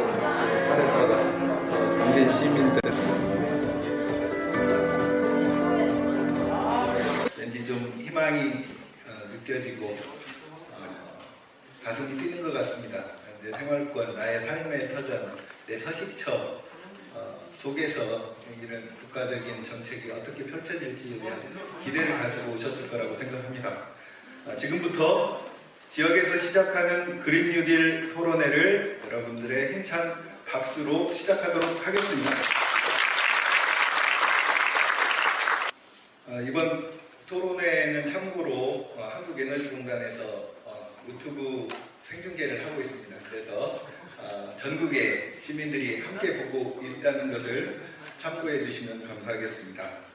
어, 당진 시민들 왠지 좀 희망이 어, 느껴지고 어, 가슴이 뛰는 것 같습니다. 내 생활권, 나의 삶의 터전, 내 서식처 어, 속에서 이런 국가적인 정책이 어떻게 펼쳐질지에 대한 기대를 가지고 오셨을 거라고 생각합니다. 어, 지금부터 지역에서 시작하는 그린 뉴딜 토론회를 여러분들의 힘찬 박수로 시작하도록 하겠습니다. 어, 이번 토론회는 참고로 어, 한국에너지공단에서 어, 유튜브 생중계를 하고 있습니다. 그래서 어, 전국의 시민들이 함께 보고 있다는 것을 참고해 주시면 감사하겠습니다.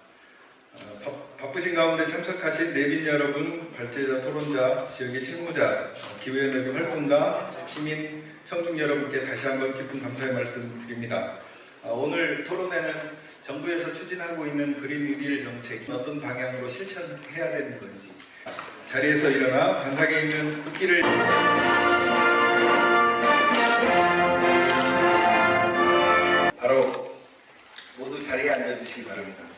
어, 바, 바쁘신 가운데 참석하신 내빈 여러분, 발제자, 토론자, 지역의 실무자, 어, 기후에너지 활동가, 시민, 청중 여러분께 다시 한번 깊은 감사의 말씀 드립니다. 어, 오늘 토론회는 정부에서 추진하고 있는 그린 뉴딜 정책이 어떤 방향으로 실천해야 되는 건지 자리에서 일어나 관상에 있는 국기를 바로 모두 자리에 앉아주시기 바랍니다.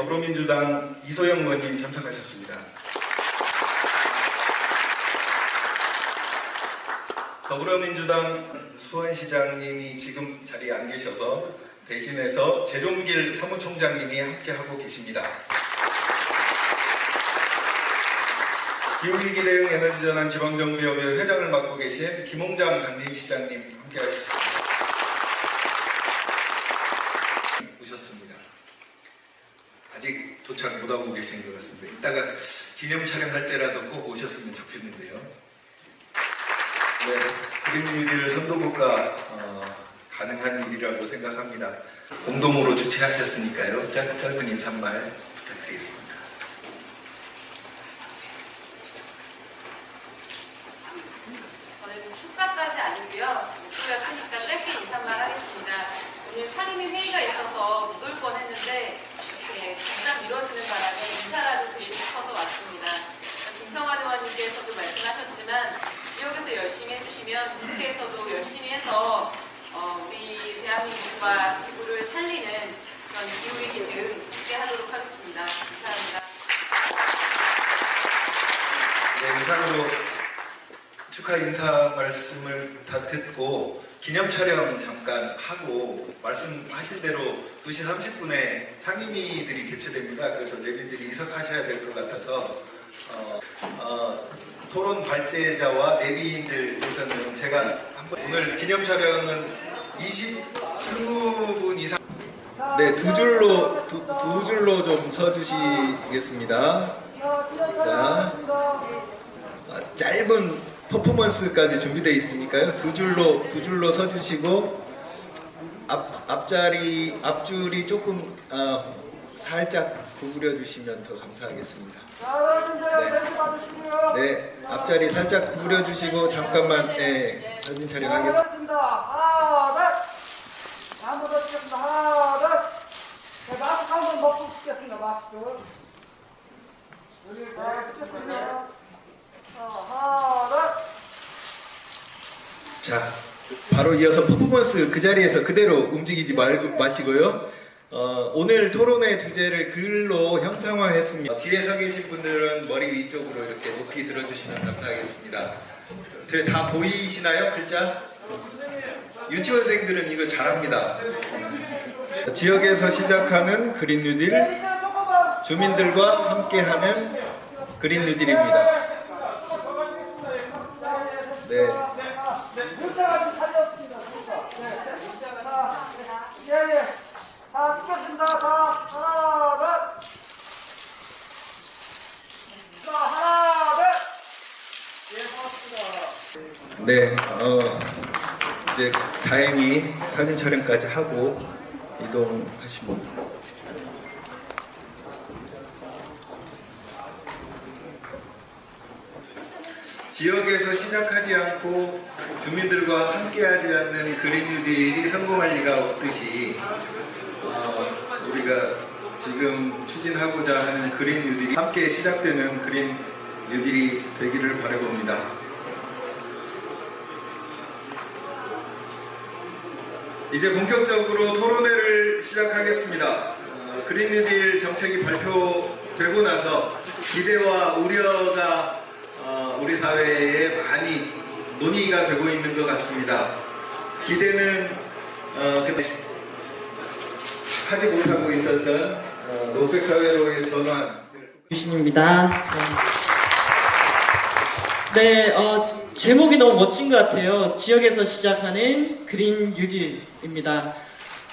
더불어민주당 이소영 의원님 참석하셨습니다. 더불어민주당 수원시장님이 지금 자리에 안 계셔서 대신해서 재종길 사무총장님이 함께하고 계십니다. 기후위기 대응 에너지전환 지방정부협의 회장을 맡고 계신 김홍장 당진시장님 함께하셨습니다. 아직 도착 못하고 계신 것 같습니다. 이따가 기념 촬영할 때라도 꼭 오셨으면 좋겠는데요. 네, 그린뉴딜 선도국가 어, 가능한 일이라고 생각합니다. 공동으로 주최하셨으니까요. 짧, 짧은 인사말 부탁드리겠습니다. 저는 축사까지 아니고요. 목소리가 크니까 짧게 인사말 하겠습니다. 오늘 상임위 회의가 있어서 못 올 뻔했는데 이렇게 잠깐 미뤄지는 바람에 인사라도 드리고 싶어서 왔습니다. 김성환 의원님께서도 말씀하셨지만 지역에서 열심히 해주시면 국회에서도 열심히 해서 어, 우리 대한민국과 지구를 살리는 그런 기후위기 대응 함께 하도록 하겠습니다. 감사합니다. 네, 이상으로 축하 인사 말씀을 다 듣고 기념 촬영 잠깐 하고 말씀하신 대로 2시 30분에 상임위들이 개최됩니다. 그래서 내빈들이 이석하셔야 될 것 같아서 어, 어, 토론 발제자와 내빈들께서는 제가 한번 오늘 기념 촬영은 20, 20분 이상 네, 두 줄로 두, 두 줄로 좀 서주시겠습니다. 자, 아, 짧은 퍼포먼스까지 준비되어 있으니까요. 두 줄로 두 줄로 서주시고 앞 앞자리 앞줄이 조금 어, 살짝 구부려 주시면 더 감사하겠습니다. 네. 네, 앞자리 살짝 구부려 주시고 잠깐만 네, 사진 촬영하겠습니다. 하나, 둘. 한번 더 찍겠습니다. 하나, 둘. 네, 마스크 한번 먹고 찍겠습니다. 마스크. 여기, 네, 찍겠습니다. 하나, 둘. 자, 바로 이어서 퍼포먼스 그 자리에서 그대로 움직이지 말고 마시고요. 어, 오늘 토론회 주제를 글로 형상화했습니다. 뒤에 서 계신 분들은 머리 위쪽으로 이렇게 높이 들어주시면 감사하겠습니다. 네, 다 보이시나요? 글자? 유치원생들은 이거 잘합니다. 지역에서 시작하는 그린 뉴딜. 주민들과 함께하는 그린 뉴딜입니다. 네. 문자가 좀 살렸습니다. 문자. 네. 자, 예, 예. 자, 찍겠습니다. 자, 하나, 둘. 자, 하나, 둘. 예, 고맙습니다. 네, 어, 이제 다행히 사진 촬영까지 하고 이동하시면 지역에서 시작하지 않고 주민들과 함께하지 않는 그린 뉴딜이 성공할 리가 없듯이 어, 우리가 지금 추진하고자 하는 그린 뉴딜이 함께 시작되는 그린 뉴딜이 되기를 바라봅니다. 이제 본격적으로 토론회를 시작하겠습니다. 어, 그린 뉴딜 정책이 발표되고 나서 기대와 우려가 어, 우리 사회에 많이 논의가 되고 있는 것 같습니다. 기대는 어, 그 하지 못하고 있었던 어, 녹색 사회로의 전환. 유신입니다. 네, 네, 어, 제목이 너무 멋진 것 같아요. 지역에서 시작하는 그린 뉴딜입니다.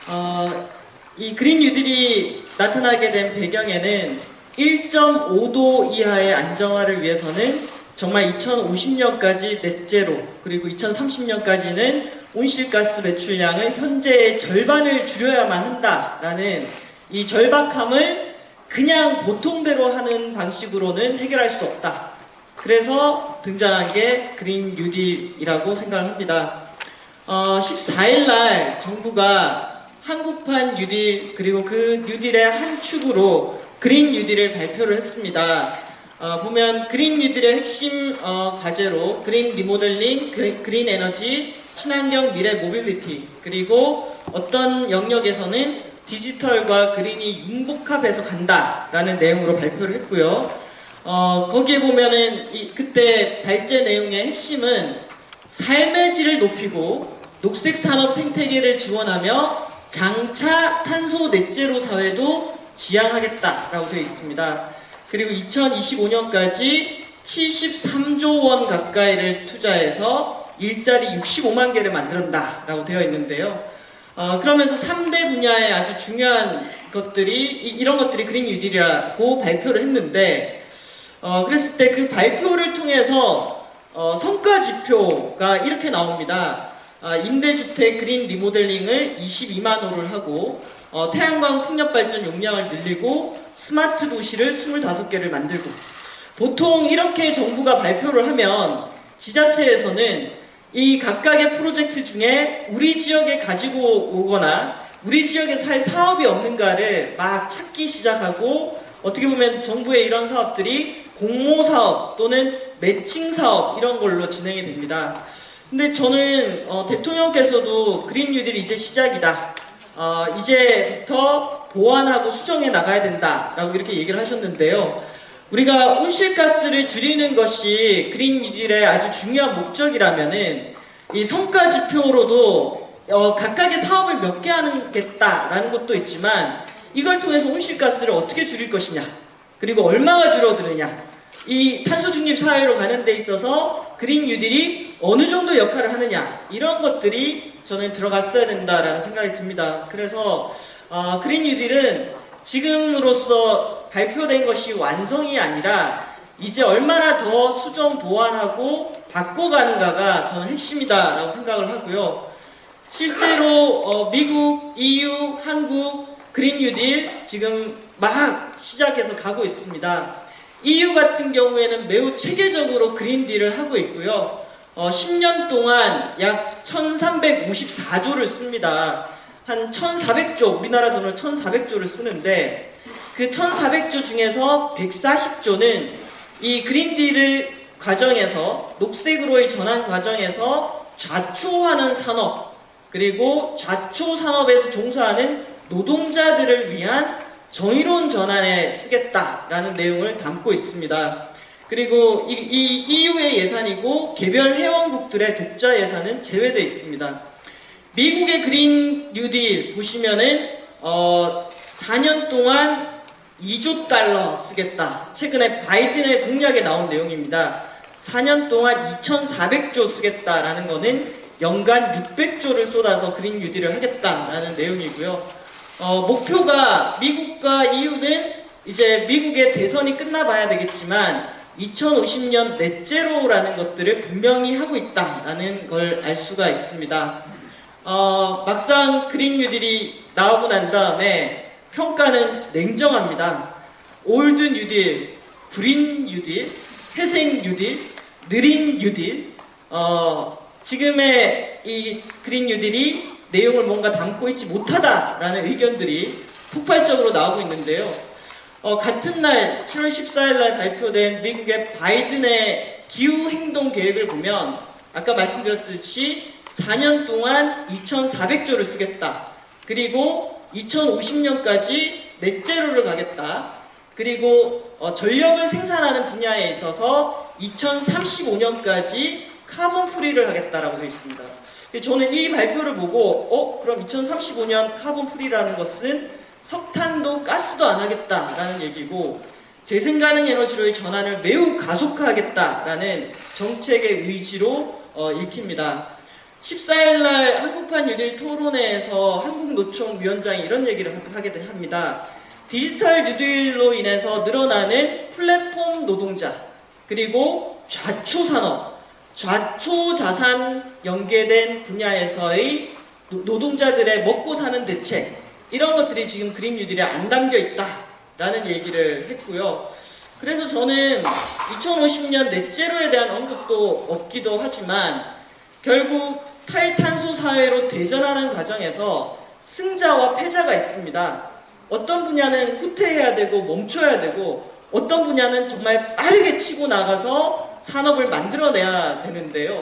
어, 이 그린 뉴딜이 나타나게 된 배경에는 1.5도 이하의 안정화를 위해서는 정말 2050년까지 넷제로 그리고 2030년까지는 온실가스 배출량을 현재의 절반을 줄여야만 한다라는 이 절박함을 그냥 보통대로 하는 방식으로는 해결할 수 없다. 그래서 등장한 게 그린 뉴딜이라고 생각합니다. 어, 14일 날 정부가 한국판 뉴딜 그리고 그 뉴딜의 한 축으로 그린 뉴딜을 발표를 했습니다. 어, 보면 그린 뉴딜의 핵심 어, 과제로 그린 리모델링, 그린, 그린 에너지, 친환경 미래 모빌리티 그리고 어떤 영역에서는 디지털과 그린이 융복합해서 간다라는 내용으로 발표를 했고요. 어, 거기에 보면은 이, 그때 발제 내용의 핵심은 삶의 질을 높이고 녹색 산업 생태계를 지원하며 장차 탄소 넷제로 사회도 지향하겠다라고 되어 있습니다. 그리고 2025년까지 73조 원 가까이를 투자해서 일자리 65만 개를 만든다 라고 되어 있는데요. 어, 그러면서 3대 분야의 아주 중요한 것들이 이, 런 것들이 그린 뉴딜이라고 발표를 했는데 어, 그랬을 때 그 발표를 통해서 어, 성과 지표가 이렇게 나옵니다. 아, 임대주택 그린 리모델링을 22만 호를 하고 어, 태양광 풍력 발전 용량을 늘리고 스마트 도시를 25개를 만들고 보통 이렇게 정부가 발표를 하면 지자체에서는 이 각각의 프로젝트 중에 우리 지역에 가지고 오거나 우리 지역에서 할 사업이 없는가를 막 찾기 시작하고 어떻게 보면 정부의 이런 사업들이 공모 사업 또는 매칭 사업 이런 걸로 진행이 됩니다. 근데 저는 어, 대통령께서도 그린 뉴딜이 이제 시작이다. 어, 이제부터 보완하고 수정해 나가야 된다 라고 이렇게 얘기를 하셨는데요. 우리가 온실가스를 줄이는 것이 그린 뉴딜의 아주 중요한 목적이라면은 이 성과 지표로도 어, 각각의 사업을 몇 개 하겠다라는 것도 있지만 이걸 통해서 온실가스를 어떻게 줄일 것이냐 그리고 얼마가 줄어드느냐 이 탄소 중립 사회로 가는 데 있어서 그린 뉴딜이 어느 정도 역할을 하느냐 이런 것들이 저는 들어갔어야 된다라는 생각이 듭니다. 그래서 어, 그린 뉴딜은 지금으로서 발표된 것이 완성이 아니라 이제 얼마나 더 수정 보완하고 바꿔가는가가 저는 핵심이다라고 생각을 하고요. 실제로 어, 미국, EU, 한국 그린 뉴딜 지금 막 시작해서 가고 있습니다. EU 같은 경우에는 매우 체계적으로 그린 딜을 하고 있고요. 어, 10년 동안 약 1354조를 씁니다. 한 1400조, 우리나라 돈을 1400조를 쓰는데 그 1400조 중에서 140조는 이 그린딜을 과정에서 녹색으로의 전환 과정에서 좌초하는 산업 그리고 좌초 산업에서 종사하는 노동자들을 위한 정의로운 전환에 쓰겠다라는 내용을 담고 있습니다. 그리고 이, 이 EU의 예산이고 개별 회원국들의 독자 예산은 제외되어 있습니다. 미국의 그린 뉴딜 보시면은 어, 4년 동안 2조 달러 쓰겠다. 최근에 바이든의 공약에 나온 내용입니다. 4년 동안 2,400조 쓰겠다라는 거는 연간 600조를 쏟아서 그린 뉴딜을 하겠다라는 내용이고요. 어, 목표가 미국과 EU는 이제 미국의 대선이 끝나봐야 되겠지만 2050년 net zero라는 것들을 분명히 하고 있다라는 걸 알 수가 있습니다. 어, 막상 그린 뉴딜이 나오고 난 다음에 평가는 냉정합니다. old 뉴딜, 그린 뉴딜, 회색 뉴딜, 느린 뉴딜, 어, 지금의 이 그린 뉴딜이 내용을 뭔가 담고 있지 못하다라는 의견들이 폭발적으로 나오고 있는데요. 어, 같은 날 7월 14일 날 발표된 미국의 바이든의 기후 행동 계획을 보면 아까 말씀드렸듯이 4년 동안 2,400조를 쓰겠다. 그리고 2050년까지 넷제로를 가겠다. 그리고 어, 전력을 생산하는 분야에 있어서 2035년까지 carbon free를 하겠다라고 되어 있습니다. 저는 이 발표를 보고 어 그럼 2035년 carbon free라는 것은 석탄도 가스도 안 하겠다라는 얘기고 재생 가능 에너지로의 전환을 매우 가속화하겠다라는 정책의 의지로 어, 읽힙니다. 14일 날 한국판 뉴딜 토론회에서 한국노총 위원장이 이런 얘기를 하게 합니다. 디지털 뉴딜로 인해서 늘어나는 플랫폼 노동자 그리고 좌초 산업, 좌초 자산 연계된 분야에서의 노- 노동자들의 먹고 사는 대책 이런 것들이 지금 그린 뉴딜에 안 담겨 있다라는 얘기를 했고요. 그래서 저는 2050년 net zero에 대한 언급도 없기도 하지만 결국 탈탄소 사회로 대전환하는 과정에서 승자와 패자가 있습니다. 어떤 분야는 후퇴해야 되고 멈춰야 되고 어떤 분야는 정말 빠르게 치고 나가서 산업을 만들어내야 되는데요.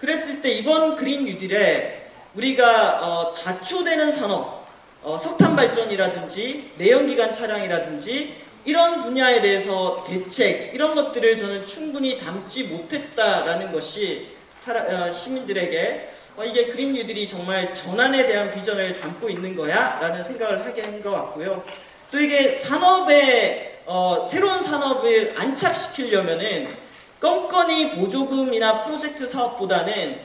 그랬을 때 이번 그린 뉴딜에 우리가 어, 좌초되는 산업, 어, 석탄 발전이라든지 내연기관 차량이라든지 이런 분야에 대해서 대책 이런 것들을 저는 충분히 담지 못했다라는 것이 어, 시민들에게 어, 이게 뉴딜이 정말 전환에 대한 비전을 담고 있는 거야? 라는 생각을 하게 한 것 같고요. 또 이게 산업에, 어, 새로운 산업을 안착시키려면은 껌껌이 보조금이나 프로젝트 사업보다는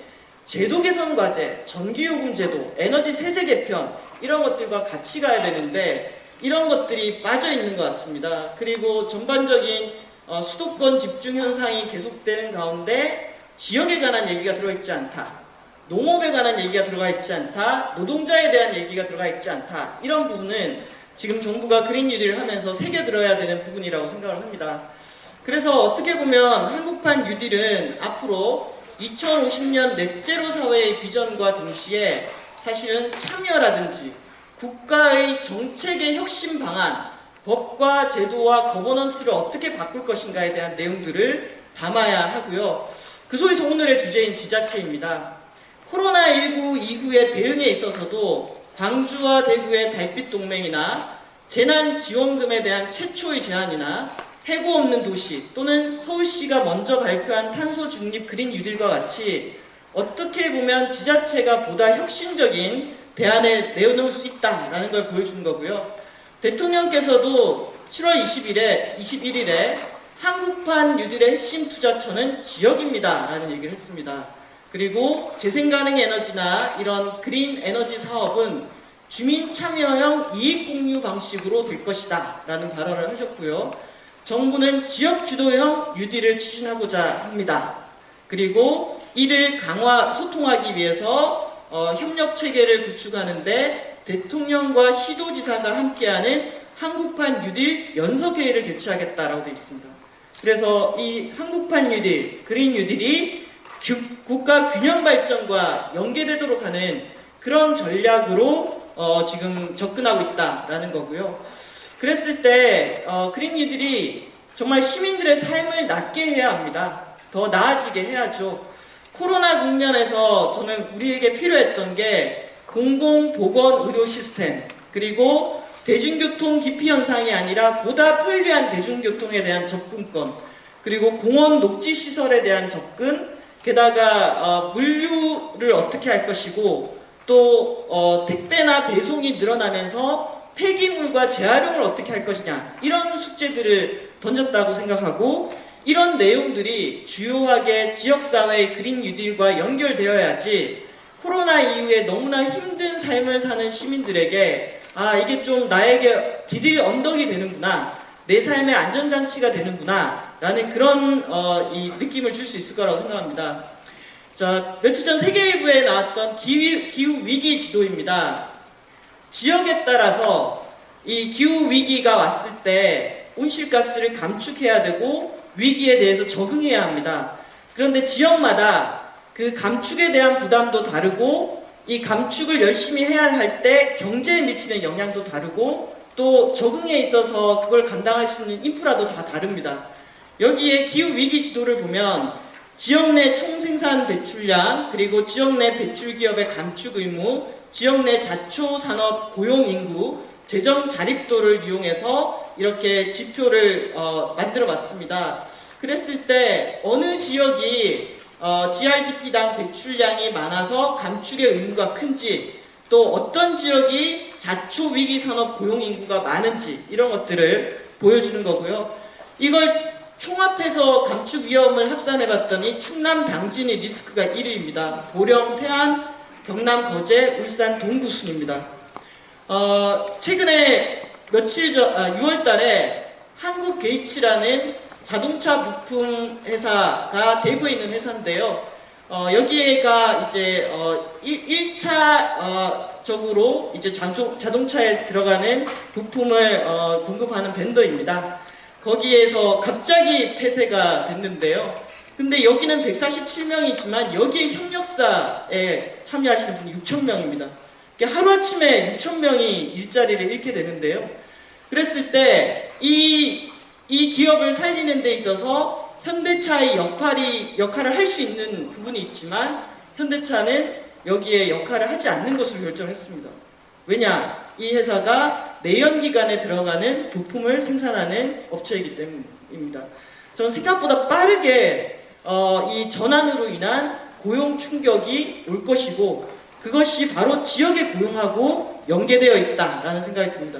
제도 개선 과제, 전기요금 제도, 에너지 세제 개편, 이런 것들과 같이 가야 되는데, 이런 것들이 빠져 있는 것 같습니다. 그리고 전반적인 어, 수도권 집중 현상이 계속되는 가운데 지역에 관한 얘기가 들어있지 않다. 농업에 관한 얘기가 들어가 있지 않다. 노동자에 대한 얘기가 들어가 있지 않다. 이런 부분은 지금 정부가 그린 뉴딜을 하면서 새겨들어야 되는 부분이라고 생각을 합니다. 그래서 어떻게 보면 한국판 뉴딜은 앞으로 2050년 넷제로 사회의 비전과 동시에 사실은 참여라든지 국가의 정책의 혁신 방안, 법과 제도와 거버넌스를 어떻게 바꿀 것인가에 대한 내용들을 담아야 하고요. 그 속에서 오늘의 주제인 지자체입니다. 코로나19 이후의 대응에 있어서도 광주와 대구의 달빛 동맹이나 재난 지원금에 대한 최초의 제안이나 해고 없는 도시 또는 서울시가 먼저 발표한 탄소 중립 그린 뉴딜과 같이 어떻게 보면 지자체가 보다 혁신적인 대안을 내놓을 수 있다라는 걸 보여주는 거고요. 대통령께서도 7월 20일에 21일에 한국판 뉴딜의 핵심 투자처는 지역입니다 라는 얘기를 했습니다. 그리고 재생가능 에너지나 이런 그린 에너지 사업은 주민 참여형 이익 공유 방식으로 될 것이다 라는 발언을 하셨고요. 정부는 지역 주도형 뉴딜을 추진하고자 합니다. 그리고 이를 강화, 소통하기 위해서 어, 협력 체계를 구축하는데 대통령과 시도지사가 함께하는 한국판 뉴딜 연석회의를 개최하겠다라고 되어 있습니다. 그래서 이 한국판 뉴딜, 그린 뉴딜이 규- 국가 균형 발전과 연계되도록 하는 그런 전략으로 어, 지금 접근하고 있다라는 거고요. 그랬을 때 어, 그린 뉴딜이 정말 시민들의 삶을 낫게 해야 합니다. 더 나아지게 해야죠. 코로나 국면에서 저는 우리에게 필요했던 게 공공보건 의료 시스템 그리고 대중교통 기피 현상이 아니라 보다 편리한 대중교통에 대한 접근권 그리고 공원 녹지 시설에 대한 접근 게다가 어, 물류를 어떻게 할 것이고 또 어, 택배나 배송이 늘어나면서 폐기물과 재활용을 어떻게 할 것이냐 이런 숙제들을 던졌다고 생각하고 이런 내용들이 주요하게 지역사회의 그린 뉴딜과 연결되어야지 코로나 이후에 너무나 힘든 삶을 사는 시민들에게 아 이게 좀 나에게 디딜 언덕이 되는구나 내 삶의 안전장치가 되는구나 라는 그런 어, 이 느낌을 줄 수 있을 거라고 생각합니다. 자 며칠 전 세계일보에 나왔던 기후, 기후 위기 지도입니다. 지역에 따라서 이 기후 위기가 왔을 때 온실가스를 감축해야 되고 위기에 대해서 적응해야 합니다. 그런데 지역마다 그 감축에 대한 부담도 다르고 이 감축을 열심히 해야 할 때 경제에 미치는 영향도 다르고 또 적응에 있어서 그걸 감당할 수 있는 인프라도 다 다릅니다. 여기에 기후 위기 지도를 보면 지역 내 총생산 배출량, 그리고 지역 내 배출 기업의 감축 의무, 지역 내 자초 산업 고용 인구, 재정 자립도를 이용해서 이렇게 지표를 어, 만들어 봤습니다. 그랬을 때 어느 지역이 어, GRDP당 배출량이 많아서 감축의 의무가 큰지 또 어떤 지역이 자초 위기 산업 고용 인구가 많은지 이런 것들을 보여주는 거고요. 이걸 총합해서 감축 위험을 합산해 봤더니 충남 당진이 리스크가 1위입니다. 보령, 태안, 경남 거제, 울산 동구 순입니다. 어, 최근에 며칠 전, 아, 6월 달에 한국 게이츠라는 자동차 부품 회사가 대구에 있는 회사인데요. 어, 여기가 이제 어, 1, 차 어, 적으로 이제 자동, 자동차에 들어가는 부품을 어, 공급하는 벤더입니다. 거기에서 갑자기 폐쇄가 됐는데요. 근데 여기는 147명이지만 여기에 협력사에 참여하시는 분이 6,000명입니다. 하루아침에 6,000명이 일자리를 잃게 되는데요. 그랬을 때, 이, 이 기업을 살리는 데 있어서 현대차의 역할이, 역할을 할 수 있는 부분이 있지만, 현대차는 여기에 역할을 하지 않는 것으로 결정했습니다. 왜냐? 이 회사가 내연기관에 들어가는 부품을 생산하는 업체이기 때문입니다. 저는 생각보다 빠르게 어, 이 전환으로 인한 고용 충격이 올 것이고 그것이 바로 지역에 고용하고 연계되어 있다라는 생각이 듭니다.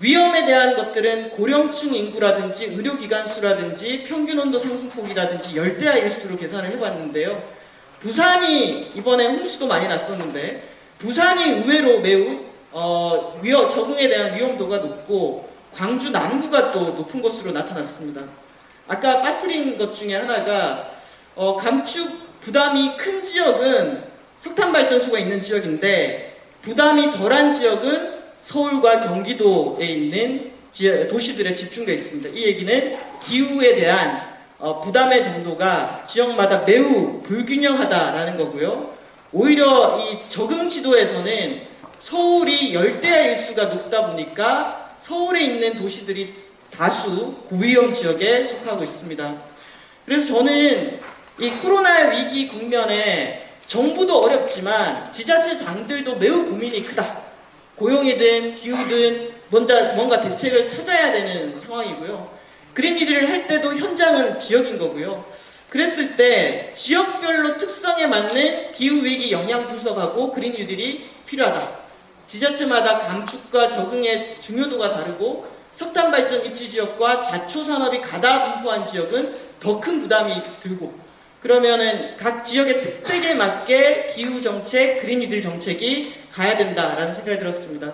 위험에 대한 것들은 고령층 인구라든지 의료기관 수라든지 평균 온도 상승폭이라든지 열대야 일수로 계산을 해봤는데요. 부산이 이번에 홍수도 많이 났었는데 부산이 의외로 매우 어, 위험, 적응에 대한 위험도가 높고 광주 남구가 또 높은 것으로 나타났습니다. 아까 빠뜨린 것 중에 하나가 어, 감축 부담이 큰 지역은 석탄 발전소가 있는 지역인데 부담이 덜한 지역은 서울과 경기도에 있는 지- 도시들에 집중되어 있습니다. 이 얘기는 기후에 대한 어, 부담의 정도가 지역마다 매우 불균형하다라는 거고요. 오히려 이 적응 지도에서는 서울이 열대야 일수가 높다 보니까 서울에 있는 도시들이 다수 고위험 지역에 속하고 있습니다. 그래서 저는 이 코로나 위기 국면에 정부도 어렵지만 지자체장들도 매우 고민이 크다. 고용이든 기후든 먼저 뭔가 대책을 찾아야 되는 상황이고요. 그린이들을 할 때도 현장은 지역인 거고요. 그랬을 때 지역별로 특성에 맞는 기후위기 영향 분석하고 그린뉴딜이 필요하다. 지자체마다 감축과 적응의 중요도가 다르고 석탄 발전 입지 지역과 자초 산업이 가다 분포한 지역은 더 큰 부담이 들고 그러면은 각 지역의 특색에 맞게 기후 정책, 그린 뉴딜 정책이 가야 된다라는 생각이 들었습니다.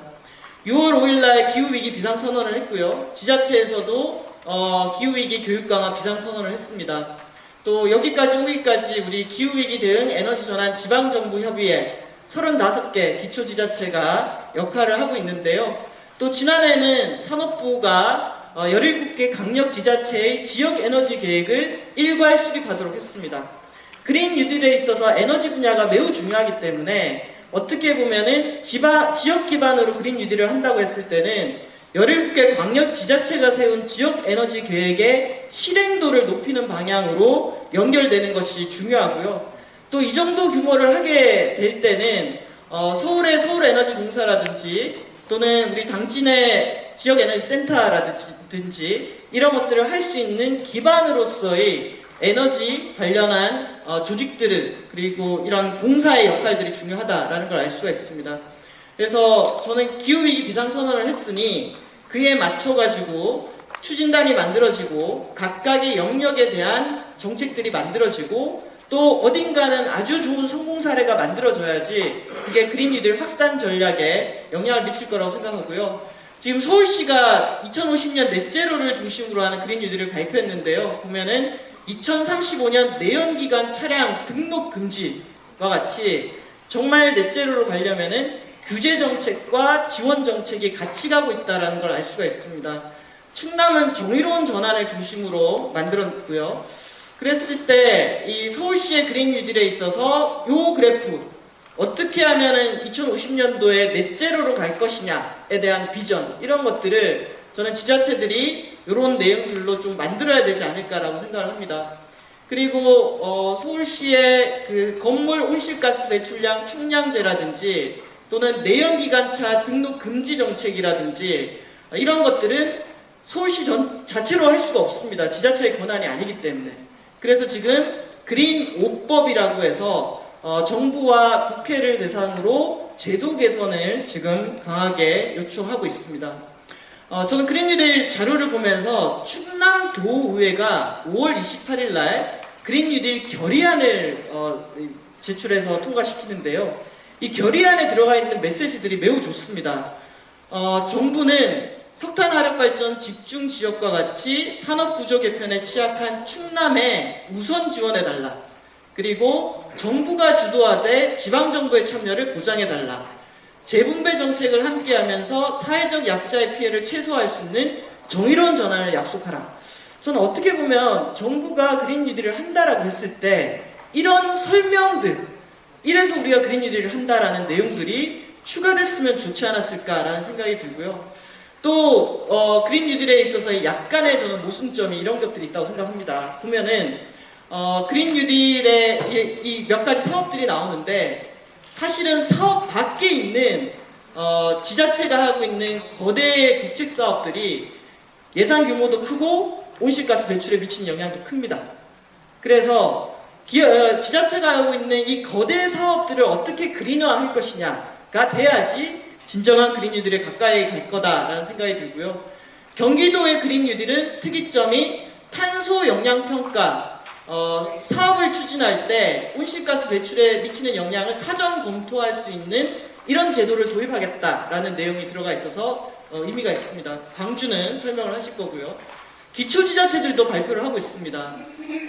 6월 5일날 기후 위기 비상 선언을 했고요. 지자체에서도 어, 기후 위기 교육 강화 비상 선언을 했습니다. 또 여기까지 오기까지 우리 기후 위기 대응 에너지 전환 지방 정부 협의회 35개 기초 지자체가 역할을 하고 있는데요. 또 지난해는 산업부가 어, 17개 강력 지자체의 지역 에너지 계획을 일괄 수립하도록 했습니다. 그린 뉴딜에 있어서 에너지 분야가 매우 중요하기 때문에 어떻게 보면은 지역 기반으로 그린 뉴딜을 한다고 했을 때는 17개 광역 지자체가 세운 지역 에너지 계획의 실행도를 높이는 방향으로 연결되는 것이 중요하고요. 또 이 정도 규모를 하게 될 때는 어, 서울의 서울에너지공사라든지 또는 우리 당진의 지역에너지 센터라든지 이런 것들을 할 수 있는 기반으로서의 에너지 관련한 어, 조직들을 그리고 이런 공사의 역할들이 중요하다라는 걸 알 수가 있습니다. 그래서 저는 기후위기 비상선언을 했으니 그에 맞춰가지고 추진단이 만들어지고 각각의 영역에 대한 정책들이 만들어지고 또 어딘가는 아주 좋은 성공 사례가 만들어져야지 그게 그린 뉴딜 확산 전략에 영향을 미칠 거라고 생각하고요. 지금 서울시가 2050년 넷제로를 중심으로 하는 그린 뉴딜을 발표했는데요. 보면은 2035년 내연기관 차량 등록 금지와 같이 정말 넷제로로 가려면은 규제 정책과 지원 정책이 같이 가고 있다는 걸 알 수가 있습니다. 충남은 정의로운 전환을 중심으로 만들었고요. 그랬을 때 이 서울시의 그린 뉴딜에 있어서 요 그래프 어떻게 하면은 2050년도에 넷제로로 갈 것이냐에 대한 비전 이런 것들을 저는 지자체들이 이런 내용들로 좀 만들어야 되지 않을까라고 생각을 합니다. 그리고 어, 서울시의 그 건물 온실가스 배출량 총량제라든지 또는 내연기관차 등록 금지 정책이라든지 어, 이런 것들은 서울시 전, 자체로 할 수가 없습니다. 지자체의 권한이 아니기 때문에. 그래서 지금 그린 5법이라고 해서 어, 정부와 국회를 대상으로 제도 개선을 지금 강하게 요청하고 있습니다. 어, 저는 그린뉴딜 자료를 보면서 충남도의회가 5월 28일 날 그린뉴딜 결의안을 어, 제출해서 통과시키는데요. 이 결의안에 들어가 있는 메시지들이 매우 좋습니다. 어, 정부는 석탄 화력 발전 집중 지역과 같이 산업 구조 개편에 취약한 충남에 우선 지원해 달라. 그리고 정부가 주도하되 지방 정부의 참여를 보장해 달라. 재분배 정책을 함께하면서 사회적 약자의 피해를 최소화할 수 있는 정의로운 전환을 약속하라. 저는 어떻게 보면 정부가 그린 뉴딜을 한다라고 했을 때 이런 설명들, 이래서 우리가 그린 뉴딜을 한다라는 내용들이 추가됐으면 좋지 않았을까라는 생각이 들고요. 또 어, 그린 뉴딜에 있어서 약간의 저는 모순점이 이런 것들이 있다고 생각합니다. 보면은 어, 그린 뉴딜의 이몇 가지 사업들이 나오는데 사실은 사업 밖에 있는 어, 지자체가 하고 있는 거대 국책 사업들이 예산 규모도 크고 온실가스 배출에 미치는 영향도 큽니다. 그래서 기, 어, 지자체가 하고 있는 이 거대 사업들을 어떻게 그린화할 것이냐가 돼야지 진정한 뉴딜에 가까이 갈 거다라는 생각이 들고요. 경기도의 뉴딜은 특이점이 탄소 영향 평가 어, 사업을 추진할 때 온실가스 배출에 미치는 영향을 사전 검토할 수 있는 이런 제도를 도입하겠다라는 내용이 들어가 있어서 어, 의미가 있습니다. 광주는 설명을 하실 거고요. 기초지자체들도 발표를 하고 있습니다.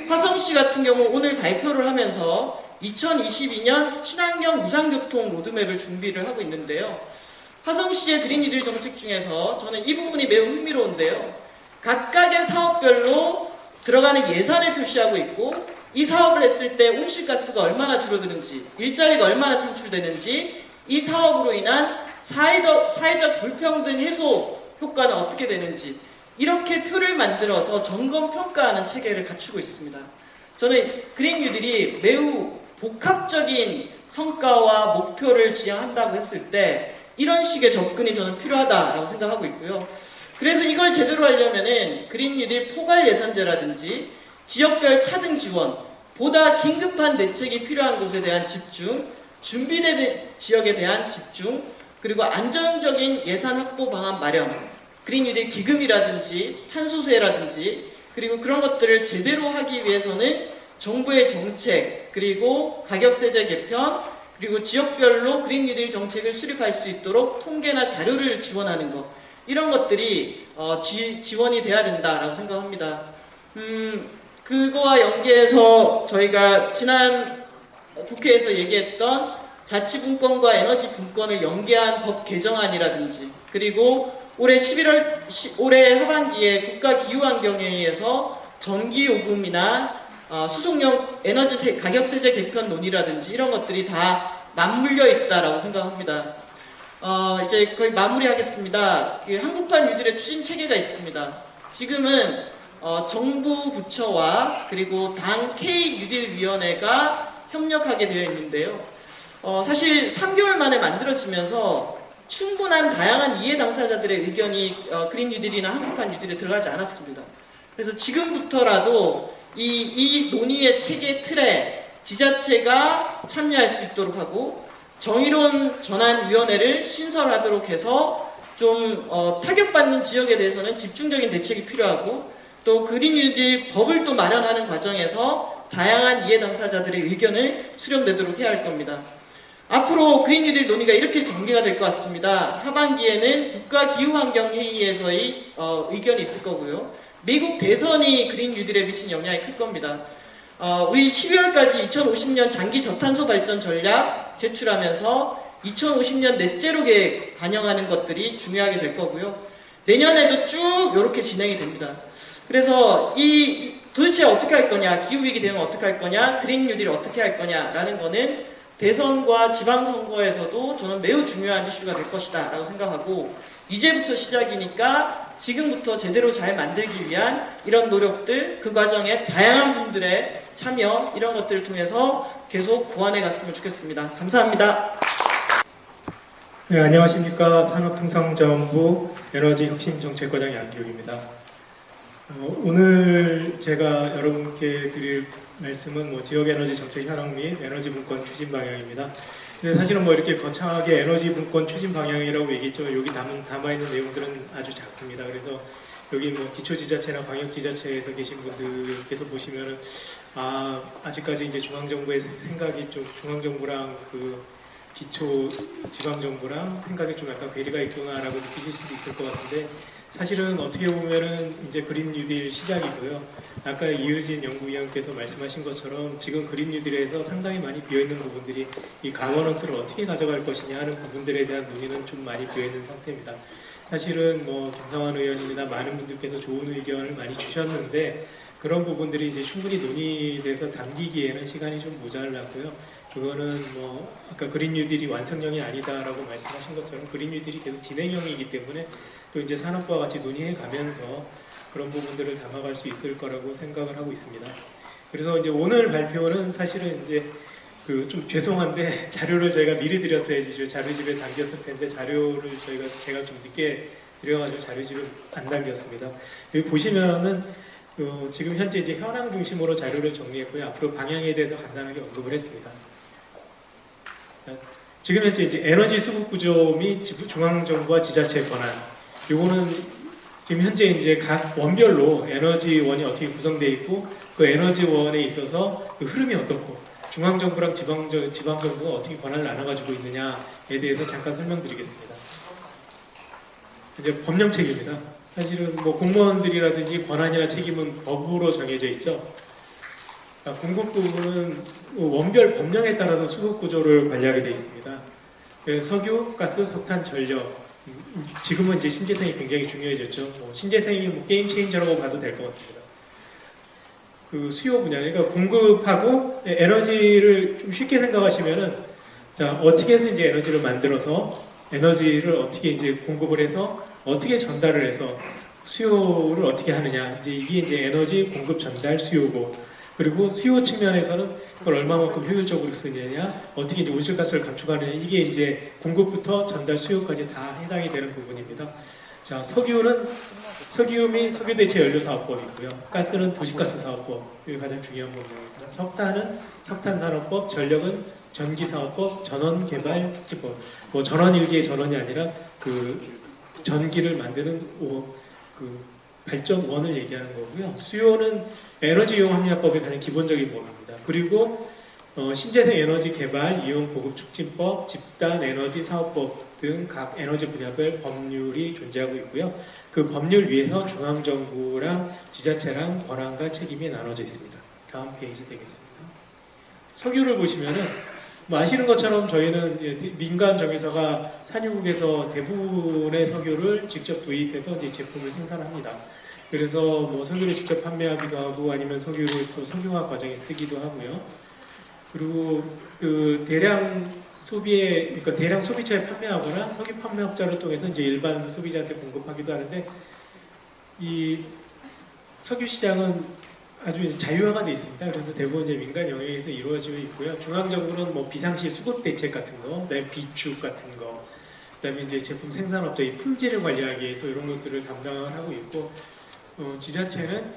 화성시 같은 경우 오늘 발표를 하면서 2022년 친환경 무상교통 로드맵을 준비를 하고 있는데요. 화성시의 그린이들 정책 중에서 저는 이 부분이 매우 흥미로운데요. 각각의 사업별로 들어가는 예산을 표시하고 있고 이 사업을 했을 때 온실가스가 얼마나 줄어드는지 일자리가 얼마나 창출되는지 이 사업으로 인한 사회적, 사회적 불평등 해소 효과는 어떻게 되는지 이렇게 표를 만들어서 점검 평가하는 체계를 갖추고 있습니다. 저는 그린 뉴딜이 매우 복합적인 성과와 목표를 지향한다고 했을 때 이런 식의 접근이 저는 필요하다라고 생각하고 있고요. 그래서 이걸 제대로 하려면은 그린 뉴딜 포괄 예산제라든지 지역별 차등 지원, 보다 긴급한 대책이 필요한 곳에 대한 집중, 준비된 지역에 대한 집중, 그리고 안정적인 예산 확보 방안 마련, 그린 뉴딜 기금이라든지 탄소세라든지 그리고 그런 것들을 제대로 하기 위해서는 정부의 정책 그리고 가격세제 개편 그리고 지역별로 그린 뉴딜 정책을 수립할 수 있도록 통계나 자료를 지원하는 것 이런 것들이 어, 지, 지원이 돼야 된다라고 생각합니다. 음, 그거와 연계해서 저희가 지난 국회에서 얘기했던 자치분권과 에너지 분권을 연계한 법 개정안이라든지 그리고 올해 11월 시- 올해 하반기에 국가기후환경회의에서 전기요금이나 어, 수송용 에너지 세- 가격 세제 개편 논의라든지 이런 것들이 다 맞물려 있다라고 생각합니다. 어, 이제 거의 마무리하겠습니다. 그 한국판 뉴딜의 추진 체계가 있습니다. 지금은 어, 정부 부처와 그리고 당 K 뉴딜 위원회가 협력하게 되어 있는데요. 어, 사실 3개월 만에 만들어지면서 충분한 다양한 이해 당사자들의 의견이 어, 그린 뉴딜이나 한국판 뉴딜에 들어가지 않았습니다. 그래서 지금부터라도 이, 이 논의의 체계 틀에 지자체가 참여할 수 있도록 하고 정의로운 전환위원회를 신설하도록 해서 좀 어, 타격받는 지역에 대해서는 집중적인 대책이 필요하고 또 그린 뉴딜 법을 또 마련하는 과정에서 다양한 이해 당사자들의 의견을 수렴되도록 해야 할 겁니다. 앞으로 그린 뉴딜 논의가 이렇게 전개가 될 것 같습니다. 하반기에는 국가기후환경회의에서의 어, 의견이 있을 거고요. 미국 대선이 그린 뉴딜에 미친 영향이 클 겁니다. 어, 우리 12월까지 2050년 장기 저탄소 발전 전략 제출하면서 2050년 넷제로 계획 반영하는 것들이 중요하게 될 거고요. 내년에도 쭉 이렇게 진행이 됩니다. 그래서 이, 이 도대체 어떻게 할 거냐, 기후위기 되면 어떻게 할 거냐, 그린 뉴딜 어떻게 할 거냐라는 거는 대선과 지방선거에서도 저는 매우 중요한 이슈가 될 것이다 라고 생각하고 이제부터 시작이니까 지금부터 제대로 잘 만들기 위한 이런 노력들 그 과정에 다양한 분들의 참여 이런 것들을 통해서 계속 보완해 갔으면 좋겠습니다. 감사합니다. 네, 안녕하십니까. 산업통상자원부 에너지혁신정책과장 양기욱입니다. 어, 오늘 제가 여러분께 드릴 말씀은 뭐 지역에너지 정책 현황 및 에너지 분권 추진 방향입니다. 근데 사실은 뭐 이렇게 거창하게 에너지 분권 추진 방향이라고 얘기했죠. 여기 담은, 담아있는 내용들은 아주 작습니다. 그래서 여기 뭐 기초지자체나 광역지자체에서 계신 분들께서 보시면은 아, 아직까지 이제 중앙정부의 생각이 좀 중앙정부랑 그 기초 지방정부랑 생각이 좀 약간 괴리가 있구나라고 느끼실 수도 있을 것 같은데 사실은 어떻게 보면은 이제 그린 뉴딜 시작이고요. 아까 이유진 연구위원께서 말씀하신 것처럼 지금 그린 뉴딜에서 상당히 많이 비어있는 부분들이 이 가버넌스를 어떻게 가져갈 것이냐 하는 부분들에 대한 논의는 좀 많이 비어있는 상태입니다. 사실은 뭐 김성환 의원입니다. 많은 분들께서 좋은 의견을 많이 주셨는데 그런 부분들이 이제 충분히 논의돼서 담기기에는 시간이 좀 모자랐고요. 그거는 뭐 아까 그린 뉴딜이 완성형이 아니다라고 말씀하신 것처럼 그린 뉴딜이 계속 진행형이기 때문에 또 이제 산업과 같이 논의해 가면서 그런 부분들을 담아갈 수 있을 거라고 생각을 하고 있습니다. 그래서 이제 오늘 발표는 사실은 이제 그 좀 죄송한데 자료를 저희가 미리 드렸어야지 저 자료집에 담겼을 텐데 자료를 저희가 제가 좀 늦게 드려가지고 자료집을 안 담겼습니다. 여기 보시면은 어, 지금 현재 이제 현황 중심으로 자료를 정리했고요. 앞으로 방향에 대해서 간단하게 언급을 했습니다. 지금 현재 이제 에너지 수급 구조 및 지- 중앙정부와 지자체 권한. 요거는 지금 현재 이제 각 원별로 에너지원이 어떻게 구성되어 있고 그 에너지원에 있어서 그 흐름이 어떻고 중앙정부랑 지방정, 지방정부가 어떻게 권한을 나눠가지고 있느냐에 대해서 잠깐 설명드리겠습니다. 이제 법령책입니다. 사실은 뭐 공무원들이라든지 권한이나 책임은 법으로 정해져 있죠. 아, 공급 부분은 원별 법령에 따라서 수급 구조를 관리하게 되어 있습니다. 그래서 석유, 가스, 석탄, 전력. 음, 지금은 이제 신재생이 굉장히 중요해졌죠. 뭐 신재생이 뭐 게임 체인저라고 봐도 될 것 같습니다. 그 수요 분야, 그러니까 공급하고 에너지를 좀 쉽게 생각하시면은 자 어떻게 해서 이제 에너지를 만들어서 에너지를 어떻게 이제 공급을 해서 어떻게 전달을 해서 수요를 어떻게 하느냐 이제 이게 이제 에너지 공급 전달 수요고 그리고 수요 측면에서는 그걸 얼마만큼 효율적으로 쓰느냐 어떻게 이제 온실가스를 감축하느냐 이게 이제 공급부터 전달 수요까지 다 해당이 되는 부분입니다. 자 석유는 석유 및 석유 대체 연료 사업법이 있고요. 가스는 도시가스 사업법 이게 가장 중요한 부분입니다. 석탄은 석탄 산업법, 전력은 전기 사업법, 전원 개발 특집법. 뭐 전원 일기의 전원이 아니라 그 전기를 만드는 오- 그 발전원을 얘기하는 거고요. 수요는 에너지 이용 합리화법의 가장 기본적인 법입니다. 그리고 어, 신재생 에너지 개발 이용 보급 촉진법, 집단 에너지 사업법 등 각 에너지 분야별 법률이 존재하고 있고요. 그 법률 위에서 중앙정부랑 지자체랑 권한과 책임이 나눠져 있습니다. 다음 페이지 되겠습니다. 석유를 보시면은 뭐 아시는 것처럼 저희는 민간 정유사가 산유국에서 대부분의 석유를 직접 도입해서 이제 제품을 생산합니다. 그래서 뭐 석유를 직접 판매하기도 하고 아니면 석유를 또 석유화 과정에 쓰기도 하고요. 그리고 그 대량 소비에 그러니까 대량 소비처에 판매하거나 석유 판매업자를 통해서 이제 일반 소비자한테 공급하기도 하는데 이 석유 시장은 아주 자유화가 돼 있습니다. 그래서 대부분 이제 민간 영역에서 이루어지고 있고요. 중앙 정부는 뭐 비상시 수급 대책 같은 거, 그다음에 비축 같은 거, 그다음에 이제 제품 생산업자의 품질을 관리하기 위해서 이런 것들을 담당을 하고 있고, 어, 지자체는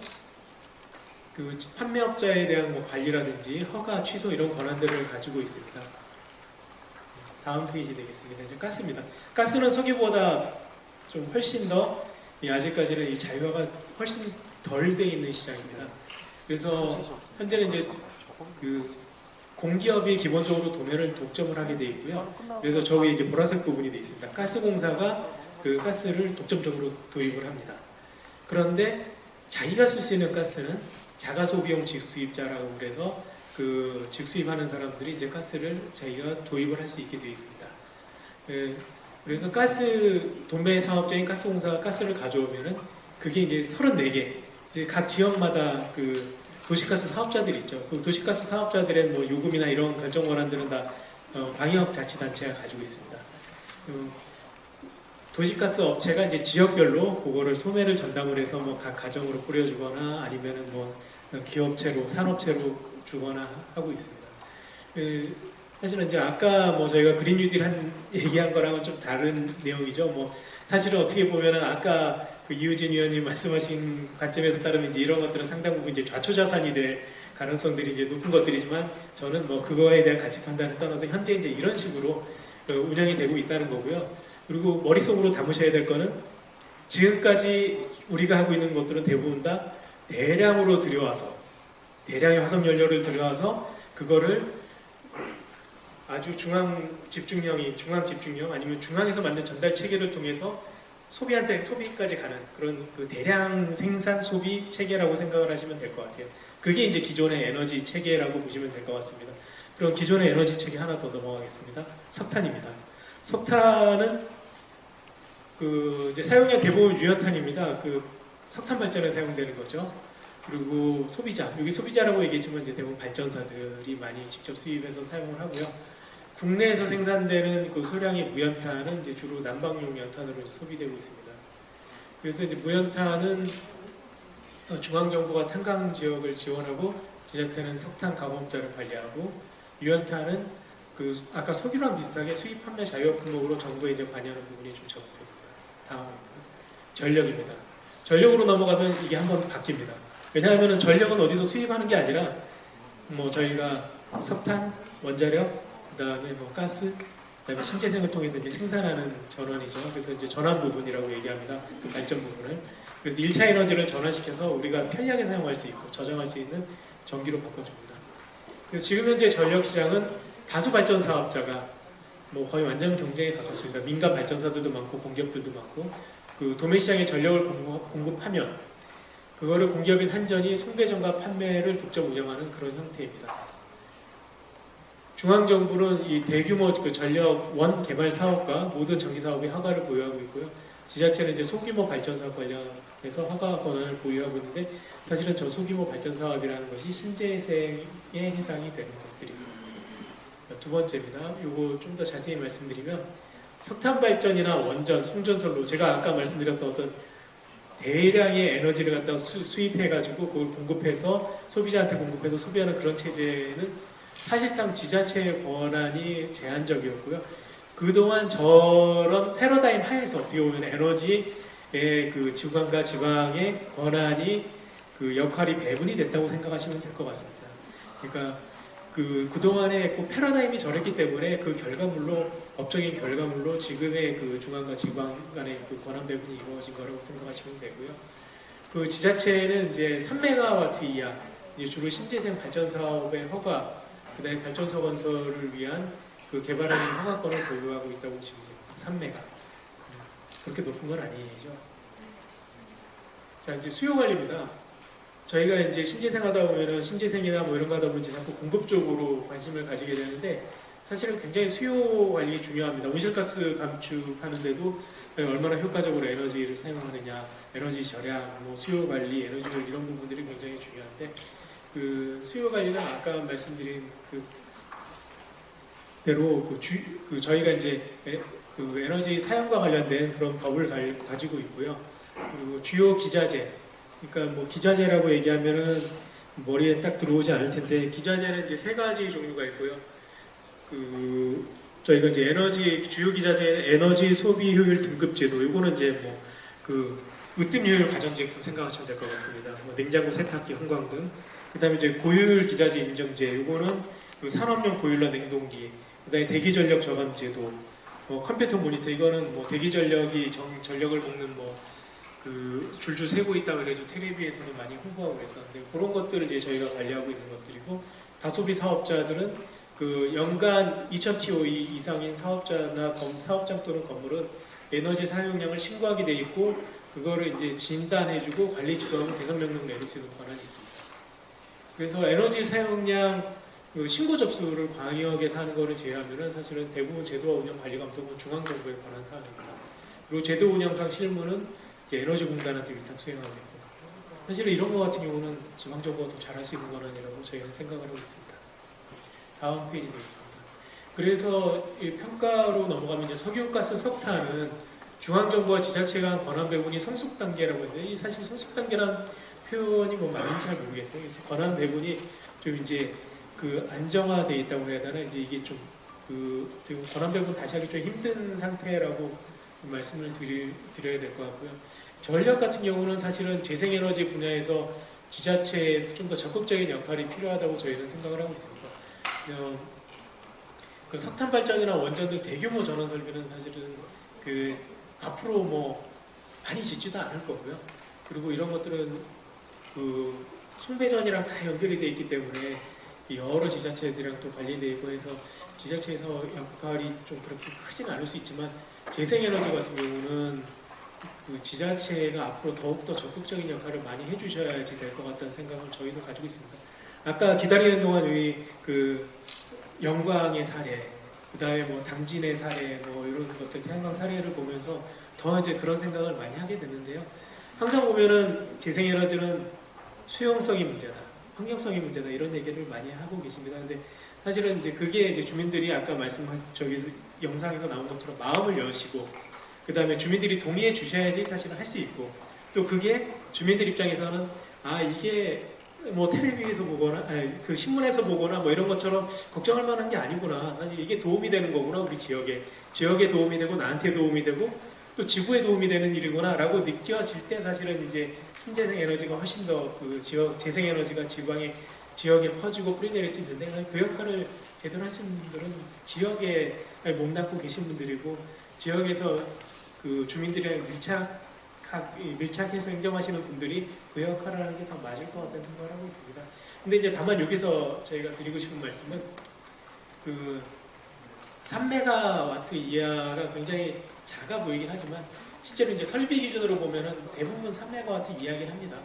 그 판매업자에 대한 뭐 관리라든지 허가 취소 이런 권한들을 가지고 있습니다. 다음 페이지 되겠습니다. 이제 가스입니다. 가스는 석유보다 좀 훨씬 더이 아직까지는 이 자유화가 훨씬 덜 돼 있는 시장입니다. 그래서 현재는 이제 그 공기업이 기본적으로 도매를 독점을 하게 돼 있고요. 그래서 저기 이제 보라색 부분이 돼 있습니다. 가스공사가 그 가스를 독점적으로 도입을 합니다. 그런데 자기가 쓸 수 있는 가스는 자가 소비용 직수입자라고 그래서 그 직수입하는 사람들이 이제 가스를 자기가 도입을 할 수 있게 되어 있습니다. 예, 그래서 가스 도매 사업자인 가스공사가 가스를 가져오면은 그게 이제 34개 이제 각 지역마다 그 도시가스 사업자들이 있죠. 그 도시가스 사업자들의 뭐 요금이나 이런 결정 권한들은 다 어, 방역 자치단체가 가지고 있습니다. 그 도시가스 업체가 이제 지역별로 그거를 소매를 전담을 해서 뭐 각 가정으로 뿌려주거나 아니면은 뭐 기업체로 산업체로 주거나 하고 있습니다. 그, 사실은 이제 아까 뭐 저희가 그린 뉴딜 한 얘기한 거랑은 좀 다른 내용이죠. 뭐 사실은 어떻게 보면은 아까 그 이우진 위원님 말씀하신 관점에서 따르면 이제 이런 것들은 상당 부분 이제 좌초자산이 될 가능성들이 이제 높은 것들이지만 저는 뭐 그거에 대한 가치 판단을 떠나서 현재 이제 이런 식으로 어, 운영이 되고 있다는 거고요. 그리고 머릿속으로 담으셔야 될 거는 지금까지 우리가 하고 있는 것들은 대부분 다 대량으로 들여와서 대량의 화석 연료를 들여와서 그거를 아주 중앙 집중형이 중앙 집중형 아니면 중앙에서 만든 전달 체계를 통해서 소비한테 소비까지 가는 그런 그 대량 생산 소비 체계라고 생각을 하시면 될 것 같아요. 그게 이제 기존의 에너지 체계라고 보시면 될 것 같습니다. 그럼 기존의 에너지 체계 하나 더 넘어가겠습니다. 석탄입니다. 석탄은 그 이제 사용량 대부분 유연탄입니다. 그 석탄 발전에 사용되는 거죠. 그리고 소비자 여기 소비자라고 얘기했지만 이제 대부분 발전사들이 많이 직접 수입해서 사용을 하고요. 국내에서 생산되는 그 소량의 무연탄은 이제 주로 난방용 연탄으로 소비되고 있습니다. 그래서 이제 무연탄은 어, 중앙정부가 탄광 지역을 지원하고 지자체는 석탄 가공업자를 관리하고 유연탄은 그 아까 석유랑 비슷하게 수입 판매 자유 품목으로 정부에 이제 관여하는 부분이 좀 적 습니다. 다음 전력입니다. 전력으로 넘어가면 이게 한번 바뀝니다. 왜냐하면 전력은 어디서 수입하는 게 아니라 뭐 저희가 석탄, 원자력, 그 다음에 뭐 가스, 그 다음에 신재생을 통해서 이제 생산하는 전원이죠. 그래서 이제 전환 부분이라고 얘기합니다. 그 발전 부분을. 그래서 1차 에너지를 전환시켜서 우리가 편리하게 사용할 수 있고 저장할 수 있는 전기로 바꿔줍니다. 그래서 지금 현재 전력 시장은 다수 발전 사업자가 뭐 거의 완전 경쟁에 가깝습니다. 민간 발전사들도 많고 공기업들도 많고 그 도매 시장에 전력을 공급- 공급 하면 그거를 공기업인 한전이 송배전과 판매를 독점 운영하는 그런 형태입니다. 중앙정부는 이 대규모 그 전력 원 개발 사업과 모든 전기 사업의 허가를 보유하고 있고요. 지자체는 이제 소규모 발전 사업 관련해서 허가 권한을 보유하고 있는데 사실은 저 소규모 발전 사업이라는 것이 신재생에 해당이 되는 것들입니다. 두 번째입니다. 요거 좀 더 자세히 말씀드리면 석탄 발전이나 원전, 송전설로 제가 아까 말씀드렸던 어떤 대량의 에너지를 갖다 수, 입해 가지고 그걸 공급해서 소비자한테 공급해서 소비하는 그런 체제는 사실상 지자체의 권한이 제한적이었고요. 그동안 저런 패러다임 하에서 어떻게 보면 에너지의 그 지방과 지방의 권한이 그 역할이 배분이 됐다고 생각하시면 될 것 같습니다. 그러니까 그 그동안의 그 패러다임이 저랬기 때문에 그 결과물로 법적인 결과물로 지금의 그 중앙과 지방 간의 그 권한 배분이 이루어진 거라고 생각하시면 되고요. 그 지자체는 이제 3메가와트 이하 주로 신재생 발전 사업의 허가 그다음에 발전소 건설을 위한 그 개발하는 허가권을 보유하고 있다고 보시면 됩니다. 3메가 그렇게 높은 건 아니죠. 자 이제 수요 관리입니다. 저희가 이제 신재생 하다 보면은 신재생이나 뭐 이런 거 하다 보면 자꾸 공급 쪽으로 관심을 가지게 되는데 사실은 굉장히 수요 관리 중요합니다. 온실가스 감축하는데도 얼마나 효과적으로 에너지를 사용하느냐, 에너지 절약, 뭐 수요 관리, 에너지를 이런 부분들이 굉장히 중요한데 그 수요 관리는 아까 말씀드린 그 대로 그, 주, 그 저희가 이제 에, 그 에너지 사용과 관련된 그런 법을 가, 가지고 있고요. 그리고 주요 기자재, 그러니까 뭐 기자재라고 얘기하면은 머리에 딱 들어오지 않을 텐데 기자재는 이제 세 가지 종류가 있고요. 그 저희가 이제 에너지 주요 기자재 에너지 소비 효율 등급 제도 이거는 이제 뭐 그 으뜸 효율 가전제품 생각하시면 될 것 같습니다. 뭐 냉장고, 세탁기, 형광 등. 그다음에 이제 고효율 기자재 인정제 이거는 그 산업용 보일러 냉동기. 그다음에 대기 전력 저감 제도. 뭐 컴퓨터 모니터 이거는 뭐 대기 전력이 정, 전력을 먹는 뭐 그 줄줄 세고 있다 그래가지고 텔레비에서는 많이 홍보하고 그랬었는데 그런 것들을 이제 저희가 관리하고 있는 것들이고 다소비 사업자들은 그 연간 2,000TO 이상인 사업자나 검, 사업장 또는 건물은 에너지 사용량을 신고하게 돼 있고 그거를 이제 진단해주고 관리 주도하고 개선 명령 내릴 수 있는 권한이 있습니다. 그래서 에너지 사용량 그 신고 접수를 광역에서 하는 거를 제외하면은 사실은 대부분 제도와 운영 관리 감독은 중앙정부의 권한 사항입니다. 그리고 제도 운영상 실무는 에너지 공단한테 위탁 수행하고 있고 사실은 이런 거 같은 경우는 지방정부가 더 잘할 수 있는 권한이라고 저희가 생각을 하고 있습니다. 다음 페이지 되겠습니다. 그래서 이 평가로 넘어가면 이제 석유가스 석탄은 중앙정부와 지자체 간 권한 배분이 성숙 단계라고 했는데 이 사실 성숙 단계란 표현이 뭐 맞는지 잘 모르겠어요. 그래서 권한 배분이 좀 이제 그 안정화돼 있다고 해야 되나 이제 이게 좀그 권한 배분 다시 하기 좀 힘든 상태라고 말씀을 드리, 드려야 될 것 같고요. 전력 같은 경우는 사실은 재생에너지 분야에서 지자체에 좀더 적극적인 역할이 필요하다고 저희는 생각을 하고 있습니다. 어, 그 석탄 발전이나 원전 등 대규모 전원 설비는 사실은 그 앞으로 뭐 많이 짓지도 않을 거고요. 그리고 이런 것들은 그 송배전이랑 다 연결이 돼 있기 때문에 이 여러 지자체들이랑 또 관리돼 있고 해서 지자체에서 역할이 좀 그렇게 크진 않을 수 있지만 재생에너지 같은 경우는 그 지자체가 앞으로 더욱더 적극적인 역할을 많이 해주셔야지 될 것 같다는 생각을 저희도 가지고 있습니다. 아까 기다리는 동안 우리 그 영광의 사례, 그 다음에 뭐 당진의 사례, 뭐 이런 것들 태양광 사례를 보면서 더 이제 그런 생각을 많이 하게 되는데요. 항상 보면은 재생에너지는 수용성이 문제다, 환경성이 문제다 이런 얘기를 많이 하고 계십니다. 근데 사실은 이제 그게 이제 주민들이 아까 말씀하신 저기 영상에서 나온 것처럼 마음을 여시고 그 다음에 주민들이 동의해 주셔야지 사실은 할 수 있고 또 그게 주민들 입장에서는 아 이게 뭐 텔레비에서 보거나 아니, 그 신문에서 보거나 뭐 이런 것처럼 걱정할 만한 게 아니구나. 사실 이게 도움이 되는 거구나 우리 지역에. 지역에 도움이 되고 나한테 도움이 되고 또 지구에 도움이 되는 일이구나 라고 느껴질 때 사실은 이제 신재생 에너지가 훨씬 더 그 지역 재생 에너지가 지방에 지역에 퍼지고 뿌리내릴 수 있는데 그 역할을 제대로 하시는 분들은 지역에 몸담고 계신 분들이고 지역에서 그 주민들이랑 밀착 밀착해서 행정하시는 분들이 그 역할을 하는 게 더 맞을 것 같다는 생각을 하고 있습니다. 근데 이제 다만 여기서 저희가 드리고 싶은 말씀은 그 3메가와트 이하가 굉장히 작아 보이긴 하지만 실제로 이제 설비 기준으로 보면은 대부분 3메가와트 이하긴 합니다.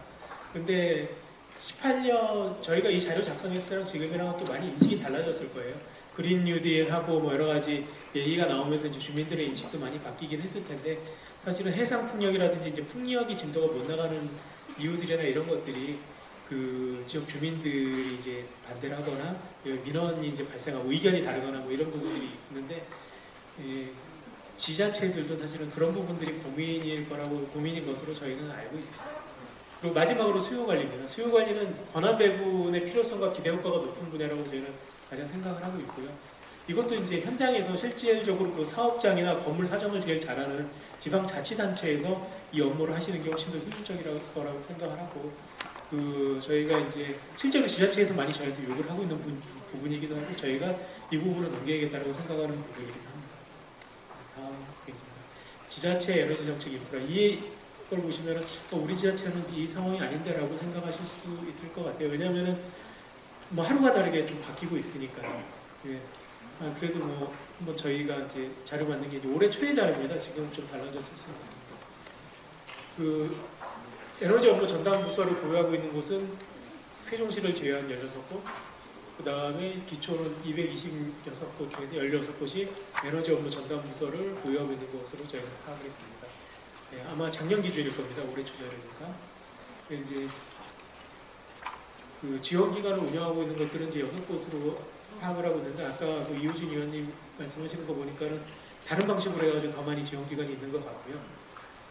근데 18년 저희가 이 자료 작성했을 때랑 지금이랑 또 많이 인식이 달라졌을 거예요. 그린 뉴딜하고 뭐 여러 가지 얘기가 나오면서 이제 주민들의 인식도 많이 바뀌긴 했을 텐데 사실은 해상 풍력이라든지 이제 풍력이 진도가 못 나가는 이유들이나 이런 것들이 그 지역 주민들이 이제 반대를 하거나 그 민원이 이제 발생하고 의견이 다르거나 뭐 이런 부분들이 있는데 예, 지자체들도 사실은 그런 부분들이 고민일 거라고 고민인 것으로 저희는 알고 있습니다. 그리고 마지막으로 수요 관리입니다. 수요 관리는 권한 배분의 필요성과 기대 효과가 높은 분야라고 저희는 가장 생각을 하고 있고요. 이것도 이제 현장에서 실질적으로 그 사업장이나 건물 사정을 제일 잘하는 지방자치단체에서 이 업무를 하시는 게 훨씬 더 효율적이라고 생각을 하고 그 저희가 이제 실제로 지자체에서 많이 저희도 요구를 하고 있는 부, 부분 이기도 하고 저희가 이 부분을 넘겨야겠다고 생각하는 부분이기도 합니다. 지자체 에너지 정책 인프라 이걸 보시면은 어, 우리 지자체는 이 상황이 아닌데라고 생각하실 수 있을 것 같아요. 왜냐하면은 뭐 하루가 다르게 좀 바뀌고 있으니까요. 예. 아, 그래도 뭐 한번 저희가 이제 자료 만든 게 이제 올해 초에 자료입니다. 지금 좀 달라졌을 수 있습니다. 그 에너지 업무 전담 부서를 보유하고 있는 곳은 세종시를 제외한 16곳, 그 다음에 기초는 226곳 중에서 16곳이 에너지 업무 전담 부서를 보유하고 있는 것으로 저희가 파악을 했습니다. 네, 아마 작년 기준일 겁니다. 올해 초 자료니까. 이제 그 지원 기관을 운영하고 있는 것들은 이제 여섯 곳으로 파악을 하고 있는데 아까 그 이호진 의원님 말씀하시는 거 보니까는 다른 방식으로 해가지고 더 많이 지원 기관이 있는 것 같고요.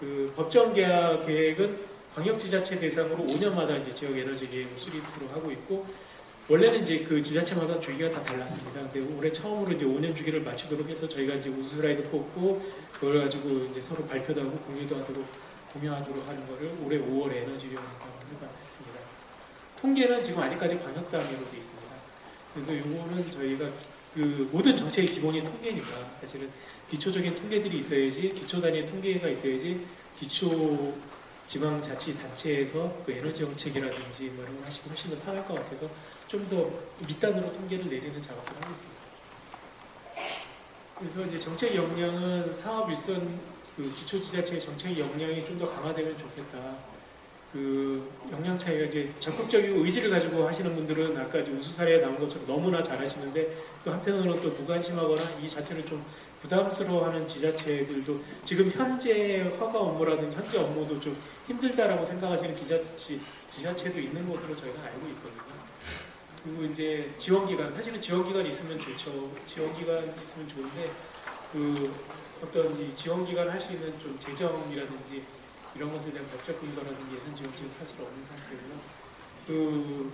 그 법정 계약 계획은 광역지자체 대상으로 5년마다 이제 지역 에너지 계획을 수립으로 하고 있고 원래는 이제 그 지자체마다 주기가 다 달랐습니다. 근데 올해 처음으로 이제 5년 주기를 맞추도록 해서 저희가 이제 우수라이드 뽑고 그걸 가지고 이제 서로 발표도 하고 공유도 하도록 공유하도록 하는 거를 올해 5월에 에너지위원회가 했습니다. 통계는 지금 아직까지 광역 단위로 돼 있습니다. 그래서 이거는 저희가 그 모든 정책의 기본이 통계니까 사실은 기초적인 통계들이 있어야지 기초 단위의 통계가 있어야지 기초 지방자치단체에서 그 에너지 정책이라든지 뭐 이런 걸 하시면 훨씬 더 편할 것 같아서 좀 더 밑단으로 통계를 내리는 작업을 하고 있습니다. 그래서 이제 정책 역량은 사업 일선 그 기초지자체의 정책 역량이 좀 더 강화되면 좋겠다. 그 역량 차이가 이제 적극적이고 의지를 가지고 하시는 분들은 아까 이제 우수 사례에 나온 것처럼 너무나 잘 하시는데 또 한편으로는 또 무관심하거나 이 자체를 좀 부담스러워하는 지자체들도 지금 현재 허가 업무라든지 현재 업무도 좀 힘들다라고 생각하시는 기자치, 지자체도 있는 것으로 저희가 알고 있거든요. 그리고 이제 지원기관, 사실은 지원기관이 있으면 좋죠. 지원기관이 있으면 좋은데 그 어떤 이 지원기관을 할수 있는 좀 재정이라든지 이런 것에 대한 법적 근거라든지 예산 지원 지금 사실 없는 상태고요. 그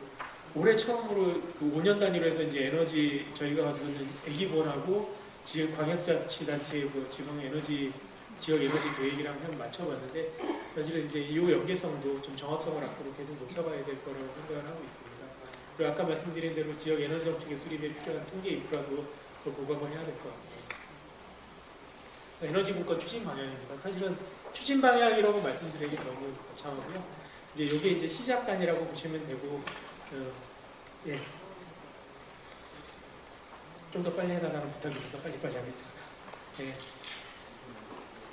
올해 처음으로 그 5년 단위로 해서 이제 에너지 저희가 가지고 있는 애기본하고 지역 광역자치단체의 그 지방 에너지 지역 에너지 계획이랑 한번 맞춰봤는데 사실은 이제 이 연계성도 좀 정확성을 앞으로 계속 높여봐야 될 거라고 생각을 하고 있습니다. 그리고 아까 말씀드린 대로 지역 에너지 정책의 수립에 필요한 통계 인프라도 더 보강을 해야 될 것 같아요. 에너지 국가 추진 방향입니다. 사실은 추진 방향이라고 말씀드리기 너무 거창하고요. 이제 이게 이제 시작단이라고 보시면 되고, 어, 예. 좀 더 빨리 해달라는 부탁이 있어서 빨리빨리 하겠습니다. 예.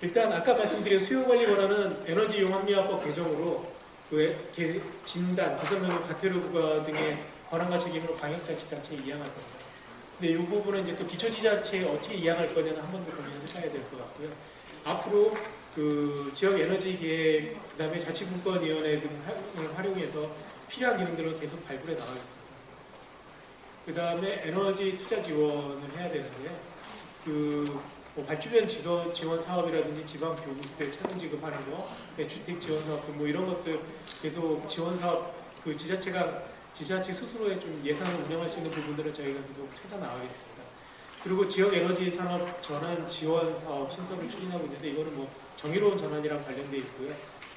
일단 아까 말씀드린 수요관리 권한은 에너지 용합리화법 개정으로 그 개- 진단, 개선명령 과태료 부과 등의 권한과 책임으로 방역자치단체에 이양할 겁니다. 근데 이 부분은 이제 또 기초지자체에 어떻게 이양할 거냐는 한 번 더 고민을 해봐야 될 것 같고요. 앞으로 그 지역 에너지 계획, 그다음에 자치분권위원회 등을 활용해서 필요한 기능들을 계속 발굴해 나가겠습니다. 그 다음에 에너지 투자 지원을 해야 되는데요. 그뭐 발주변 지원, 사업이라든지 지방 교부세 차등 지급하는 거, 네, 주택 지원 사업 등뭐 이런 것들 계속 지원 사업 그 지자체가 지자체 스스로의 좀 예산을 운영할 수 있는 부분들을 저희가 계속 찾아 나가겠습니다. 그리고 지역 에너지 산업 전환 지원 사업 신설을 추진하고 있는데 이거는 뭐 정의로운 전환이랑 관련돼 있고요.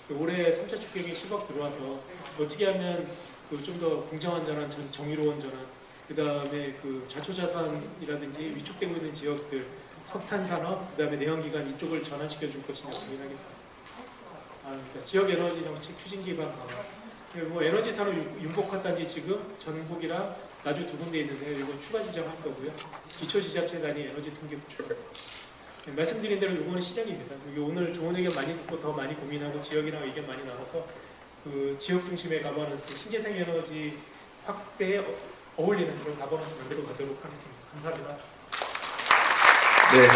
그 올해 3차 축경에 10억 들어와서 어떻게 하면 그 좀 더 공정한 전환, 전- 정의로운 전환, 그 다음에 그 자초자산이라든지 위축되고 있는 지역들, 석탄 산업, 그 다음에 내연기관 이쪽을 전환시켜 줄 것인가 고민하겠습니다. 아, 그러니까 지역 에너지 정책 추진 기반 강화. 그리고 뭐 에너지 산업 융- 융복화 단지 지금 전북이랑 나주 두 군데 있는데요. 이거 추가 지정할 거고요. 기초 지자체 단위 에너지 통계 구축. 네, 말씀드린 대로 이거는 시작입니다. 이게 오늘 좋은 의견 많이 듣고 더 많이 고민하고 지역이랑 의견 많이 나눠서 그 지역 중심의 가버넌스, 신재생 에너지 확대에 어- 어울리는 그런 가버넌스 만들어 가도록 하겠습니다. 감사합니다. 네.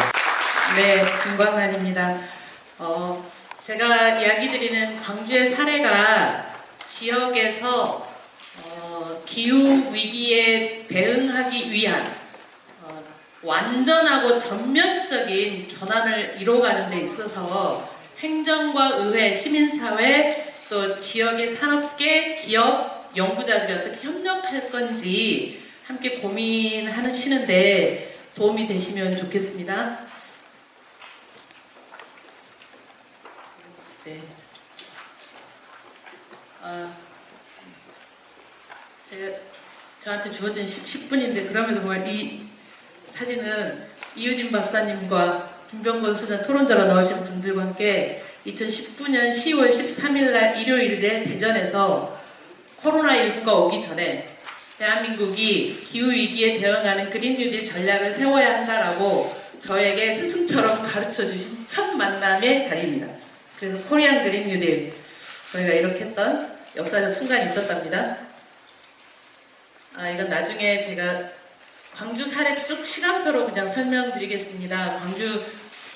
네, 김광란입니다. 어, 제가 이야기 드리는 광주의 사례가 지역에서 어, 기후 위기에 대응하기 위한 어, 완전하고 전면적인 전환을 이뤄가는 데 있어서 행정과 의회, 시민사회, 또 지역의 산업계, 기업, 연구자들이 어떻게 협력할 건지 함께 고민하시는데 도움이 되시면 좋겠습니다. 네. 아, 제가 저한테 주어진 10, 분인데 그럼에도 정말 이 사진은 이유진 박사님과 김병건 수장 토론자로 나오신 분들과 함께 2019년 10월 13일 날 일요일에 대전에서 코로나19가 오기 전에 대한민국이 기후위기에 대응하는 그린 뉴딜 전략을 세워야 한다라고 저에게 스승처럼 가르쳐 주신 첫 만남의 자리입니다. 그래서 코리안 그린 뉴딜 저희가 이렇게 했던 역사적 순간이 있었답니다. 아, 이건 나중에 제가 광주 사례 쭉 시간표로 그냥 설명드리겠습니다. 광주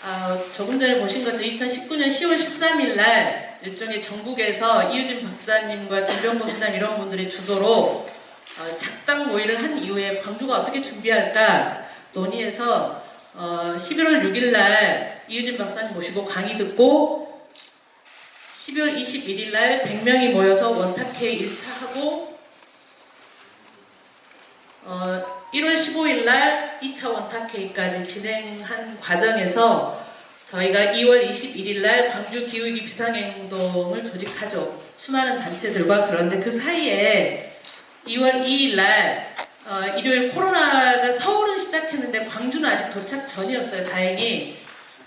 아, 조금 전에 보신 것처럼 2019년 10월 13일 날 일종의 전국에서 이유진 박사님과 김병모 수남 이런 분들의 주도로 어, 작당 모의를 한 이후에 광주가 어떻게 준비할까 논의해서 어, 11월 6일 날 이유진 박사님 모시고 강의 듣고 12월 21일 날 100명이 모여서 원탁회 1차 하고 어, 1월 15일 날 2차 원탁회의까지 진행한 과정에서 저희가 2월 21일 날 광주 기후위기 비상행동을 조직하죠. 수많은 단체들과 그런데 그 사이에 2월 2일 날 어, 일요일 코로나가 서울은 시작했는데 광주는 아직 도착 전이었어요. 다행히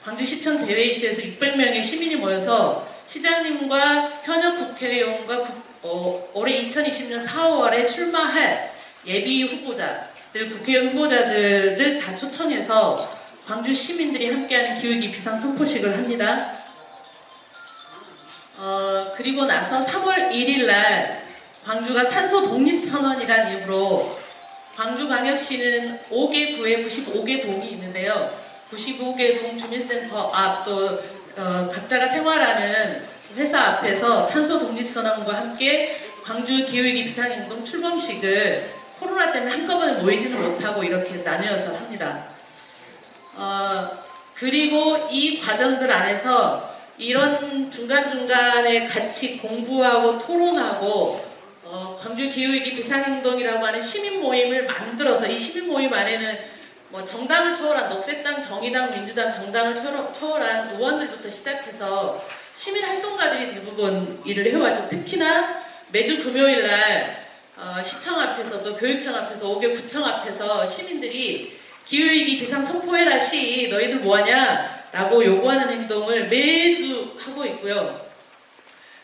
광주시청 대회의실에서 600명의 시민이 모여서 시장님과 현역 국회의원과 국- 어, 올해 2020년 4월에 출마할 예비 후보자들, 국회의원 후보자들을 다 초청해서 광주 시민들이 함께하는 기후위기 비상 선포식을 합니다. 어, 그리고 나서 3월 1일 날 광주가 탄소 독립 선언이라는 이유로 광주광역시는 5개 구에 95개 동이 있는데요. 95개 동 주민센터 앞 또 어, 각자가 생활하는 회사 앞에서 탄소 독립 선언과 함께 광주 기후위기 비상행동 출범식을 코로나 때문에 한꺼번에 모이지는 못하고 이렇게 나누어서 합니다. 어, 그리고 이 과정들 안에서 이런 중간중간에 같이 공부하고 토론하고 어, 광주 기후위기 비상행동이라고 하는 시민 모임을 만들어서 이 시민 모임 안에는 뭐 정당을 초월한 녹색당, 정의당, 민주당, 정당을 초월- 초월한 의원들부터 시작해서 시민 활동가들이 대부분 일을 해왔죠. 특히나 매주 금요일 날 어, 시청 앞에서도 교육청 앞에서 5개 구청 앞에서 시민들이 기후위기 비상 선포해라 시 너희들 뭐하냐 라고 요구하는 행동을 매주 하고 있고요.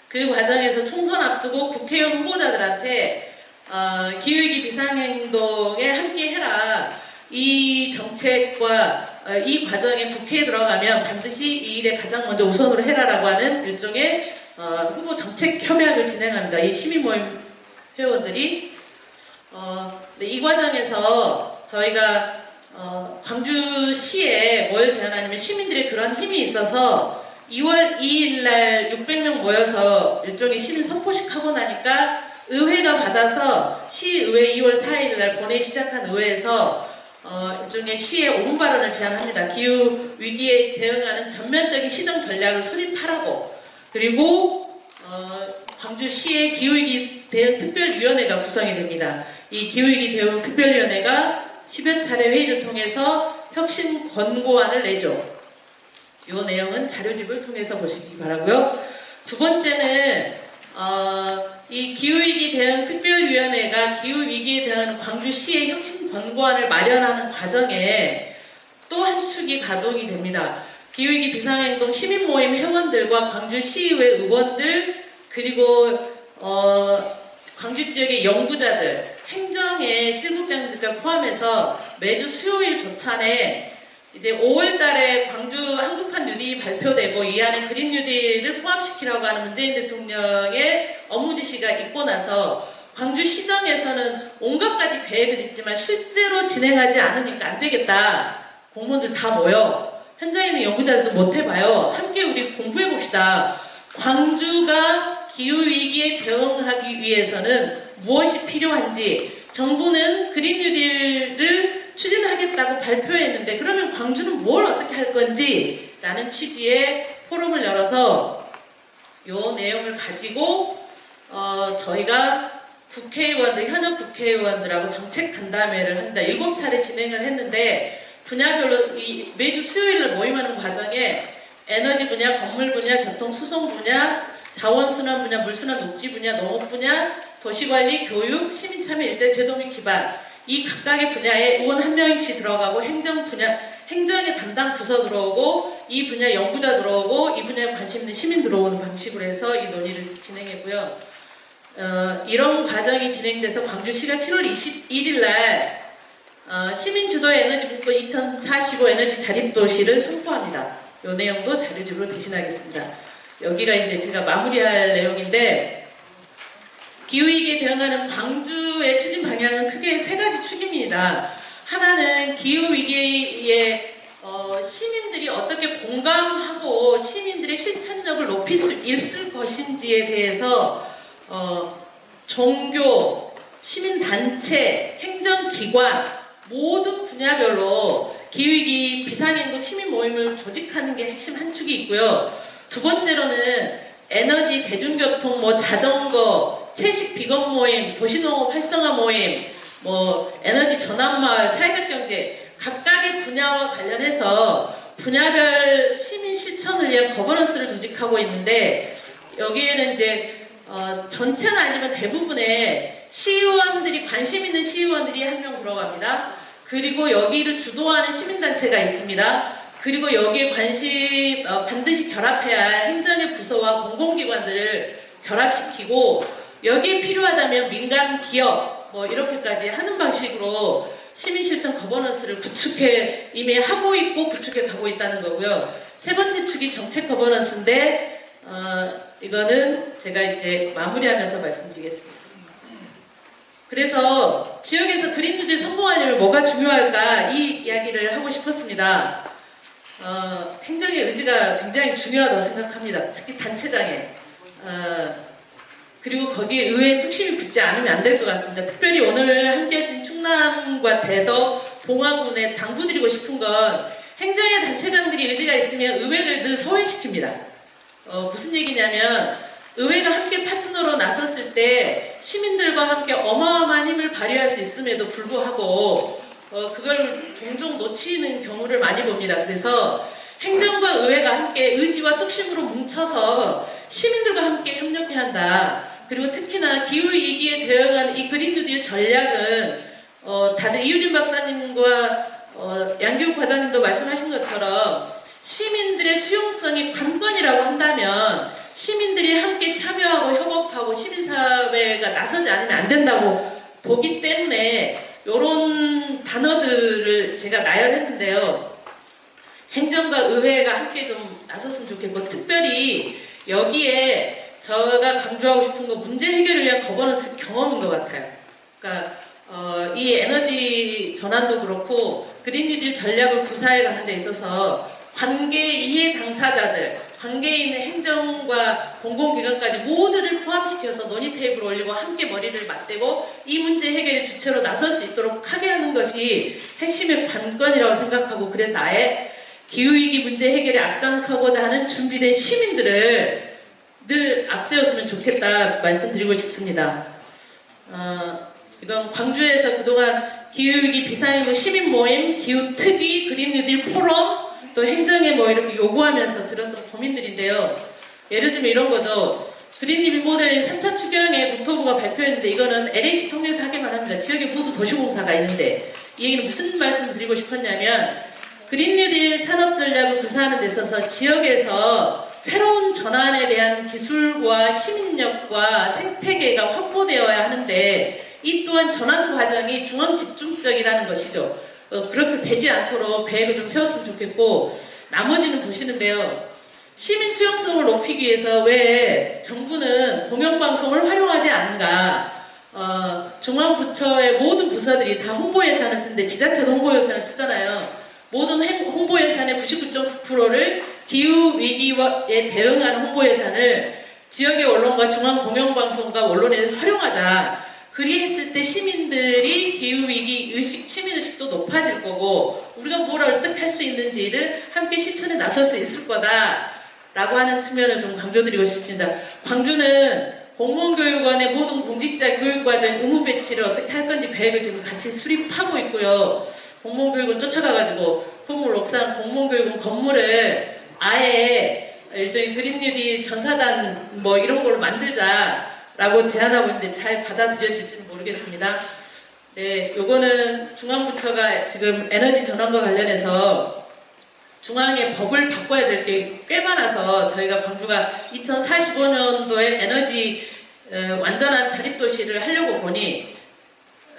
그 과정에서 총선 앞두고 국회의원 후보자들한테 어, 기후위기 비상행동에 함께 해라. 이 정책과 어, 이 과정에 국회에 들어가면 반드시 이 일에 가장 먼저 우선으로 해라라고 하는 일종의 어, 후보 정책 협약을 진행합니다. 이 시민 모임 회원들이 어, 네, 이 과정에서 저희가 어, 광주시에 뭘 제안하냐면 시민들의 그런 힘이 있어서 2월 2일 날 600명 모여서 일종의 시민 선포식 하고 나니까 의회가 받아서 시의회 2월 4일 날 본회 시작한 의회에서 어, 일종의 시의 5분 발언을 제안합니다. 기후 위기에 대응하는 전면적인 시정 전략을 수립하라고 그리고 어, 광주시의 기후위기 대응 특별위원회가 구성이 됩니다. 이 기후위기 대응 특별위원회가 10여 차례 회의를 통해서 혁신 권고안을 내죠. 이 내용은 자료집을 통해서 보시기 바라고요. 두 번째는 어, 이 기후위기 대응 특별위원회가 기후위기에 대한 광주시의 혁신 권고안을 마련하는 과정에 또 한 축이 가동이 됩니다. 기후위기 비상행동 시민모임 회원들과 광주시의회 의원들 그리고 어, 광주 지역의 연구자들 행정의 실무장들을 포함해서 매주 수요일 조찬에 이제 5월 달에 광주 한국판 뉴딜이 발표되고 이 안에 그린 뉴딜을 포함시키라고 하는 문재인 대통령의 업무 지시가 있고 나서 광주 시정에서는 온갖 가지 계획은 있지만 실제로 진행하지 않으니까 안 되겠다. 공무원들 다 모여. 현장에 있는 연구자들도 못 해봐요. 함께 우리 공부해 봅시다. 광주가 기후위기에 대응하기 위해서는 무엇이 필요한지 정부는 그린 뉴딜을 추진하겠다고 발표했는데 그러면 광주는 뭘 어떻게 할 건지 라는 취지의 포럼을 열어서 이 내용을 가지고 어, 저희가 국회의원들, 현역 국회의원들하고 정책 간담회를 합니다. 일곱 차례 진행을 했는데 분야별로 이 매주 수요일을 모임하는 과정에 에너지 분야, 건물 분야, 교통 수송 분야, 자원순환 분야, 물순환 녹지 분야, 농업 분야, 도시관리, 교육, 시민참여 일자리 제도 및 기반 이 각각의 분야에 의원 한 명씩 들어가고 행정 분야 행정의 담당 부서 들어오고 이 분야 연구자 들어오고 이 분야에 관심 있는 시민 들어오는 방식으로 해서 이 논의를 진행했고요. 어, 이런 과정이 진행돼서 광주시가 7월 21일 날 어, 시민 주도의 에너지 국가 2045 에너지 자립 도시를 선포합니다. 이 내용도 자료집으로 대신하겠습니다. 여기가 이제 제가 마무리할 내용인데 기후위기에 대응하는 광주의 추진 방향은 크게 세 가지 축입니다. 하나는 기후위기에 어, 시민들이 어떻게 공감하고 시민들의 실천력을 높일 수 있을 것인지에 대해서 어, 종교, 시민단체, 행정기관 모든 분야별로 기후위기 비상행동 시민 모임을 조직하는 게 핵심 한 축이 있고요. 두 번째로는 에너지, 대중교통, 뭐 자전거, 채식 비건 모임, 도시농업 활성화 모임, 뭐 에너지 전환마을, 사회적 경제 각각의 분야와 관련해서 분야별 시민 실천을 위한 거버넌스를 조직하고 있는데 여기에는 이제 어, 전체는 아니면 대부분의 시의원들이 관심 있는 시의원들이 한 명 들어갑니다. 그리고 여기를 주도하는 시민단체가 있습니다. 그리고 여기에 관심 어, 반드시 결합해야 할 행정의 부서와 공공기관들을 결합시키고 여기에 필요하다면 민간 기업 뭐 이렇게까지 하는 방식으로 시민실천 거버넌스를 구축해 이미 하고 있고 구축해 가고 있다는 거고요. 세 번째 축이 정책 거버넌스인데 어, 이거는 제가 이제 마무리하면서 말씀드리겠습니다. 그래서 지역에서 그린 뉴딜 성공하려면 뭐가 중요할까 이 이야기를 하고 싶었습니다. 어, 행정의 의지가 굉장히 중요하다고 생각합니다. 특히 단체장에. 어, 그리고 거기에 의회의 뚝심이 붙지 않으면 안 될 것 같습니다. 특별히 오늘 함께 하신 충남과 대덕, 봉화군에 당부드리고 싶은 건 행정의 단체장들이 의지가 있으면 의회를 늘 소외시킵니다. 어, 무슨 얘기냐면 의회가 함께 파트너로 나섰을 때 시민들과 함께 어마어마한 힘을 발휘할 수 있음에도 불구하고 어, 그걸 종종 놓치는 경우를 많이 봅니다. 그래서 행정과 의회가 함께 의지와 뚝심으로 뭉쳐서 시민들과 함께 협력해야 한다. 그리고 특히나 기후위기에 대응하는 이 그린 뉴딜 전략은 어, 다들 이유진 박사님과 어, 양기욱 과장님도 말씀하신 것처럼 시민들의 수용성이 관건이라고 한다면 시민들이 함께 참여하고 협업하고 시민사회가 나서지 않으면 안 된다고 보기 때문에 이런 단어들을 제가 나열했는데요. 행정과 의회가 함께 좀 나섰으면 좋겠고 특별히 여기에 제가 강조하고 싶은 건 문제 해결을 위한 거버넌스 경험인 것 같아요. 그러니까 어, 이 에너지 전환도 그렇고 그린뉴딜 전략을 구사해 가는 데 있어서 관계 이해 당사자들, 관계에 있 는 행정과 공공기관까지 모두를 포함시켜서 논의 테이블 올리고 함께 머리를 맞대고 이 문제 해결의 주체로 나설 수 있도록 하게 하는 것이 핵심의 관건이라고 생각하고 그래서 아예 기후위기 문제 해결에 앞장서고자 하는 준비된 시민들을 늘 앞세웠으면 좋겠다 말씀드리고 싶습니다. 어, 이건 광주에서 그동안 기후위기 비상행동 시민 모임, 기후특위, 그린뉴딜 포럼, 또 행정에 뭐 이렇게 요구하면서 들었던 고민들인데요. 예를 들면 이런 거죠. 그린뉴딜 모델링 3차 추경에 국토부가 발표했는데 이거는 LH 통해서 하기만 합니다. 지역에 모두 도시공사가 있는데 이 얘기는 무슨 말씀 드리고 싶었냐면 그린 뉴딜 산업 전략을 구사하는 데 있어서 지역에서 새로운 전환에 대한 기술과 시민력과 생태계가 확보되어야 하는데 이 또한 전환 과정이 중앙 집중적이라는 것이죠. 어, 그렇게 되지 않도록 계획을 좀 세웠으면 좋겠고 나머지는 보시는데요. 시민 수용성을 높이기 위해서 왜 정부는 공영방송을 활용하지 않는가? 어, 중앙부처의 모든 부서들이 다 홍보 예산을 쓰는데 지자체도 홍보 예산을 쓰잖아요. 모든 행- 홍보 예산의 99.9%를 기후 위기에 대응하는 홍보 예산을 지역의 언론과 중앙 공영방송과 언론에 활용하자. 그리했을 때 시민들이 기후 위기 의식, 시민 의식도 높아질 거고 우리가 뭘 어떻게 할 수 있는지를 함께 실천에 나설 수 있을 거다 라고 하는 측면을 좀 강조드리고 싶습니다. 광주는 공무원 교육원의 모든 공직자 교육과정 의무 배치를 어떻게 할 건지 계획을 지금 같이 수립하고 있고요. 공무원 교육원 쫓아가가지고 포물 옥상 공무원 교육원 건물을 아예 일종의 그린뉴딜 전사단 뭐 이런 걸로 만들자라고 제안하고 있는데 잘 받아들여질지는 모르겠습니다. 네, 요거는 중앙부처가 지금 에너지 전환과 관련해서 중앙의 법을 바꿔야 될 게 꽤 많아서 저희가 광주가 2045년도에 에너지 어, 완전한 자립도시를 하려고 보니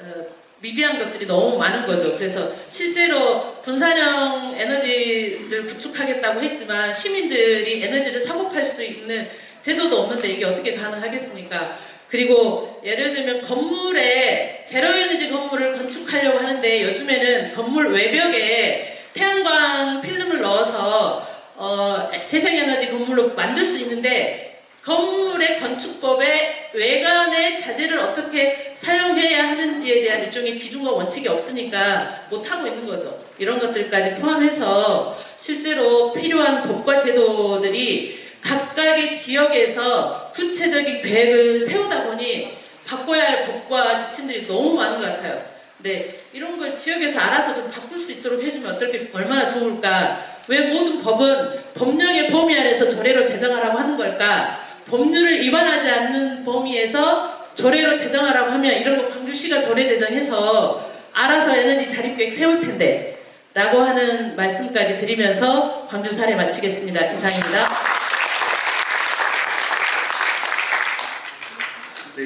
어, 미비한 것들이 너무 많은 거죠. 그래서 실제로 분산형 에너지를 구축하겠다고 했지만 시민들이 에너지를 사고팔 수 있는 제도도 없는데 이게 어떻게 가능하겠습니까? 그리고 예를 들면 건물에 제로 에너지 건물을 건축하려고 하는데 요즘에는 건물 외벽에 태양광 필름을 넣어서 어, 재생에너지 건물로 만들 수 있는데 건물의 건축법에 외관의 자재를 어떻게 사용해야 하는지에 대한 일종의 기준과 원칙이 없으니까 못하고 있는 거죠. 이런 것들까지 포함해서 실제로 필요한 법과 제도들이 각각의 지역에서 구체적인 계획을 세우다 보니 바꿔야 할 법과 지침들이 너무 많은 것 같아요. 네, 이런 걸 지역에서 알아서 좀 바꿀 수 있도록 해주면 어떨게 얼마나 좋을까? 왜 모든 법은 법령의 범위 안에서 조례로 제정하라고 하는 걸까? 법률을 위반하지 않는 범위에서 조례로 제정하라고 하면 이런 거 광주시가 조례 제정해서 알아서 에너지 자립계획 세울 텐데 라고 하는 말씀까지 드리면서 광주 사례 마치겠습니다. 이상입니다.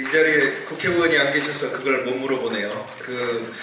이 자리에 국회의원이 안 계셔서 그걸 못 물어보네요. 그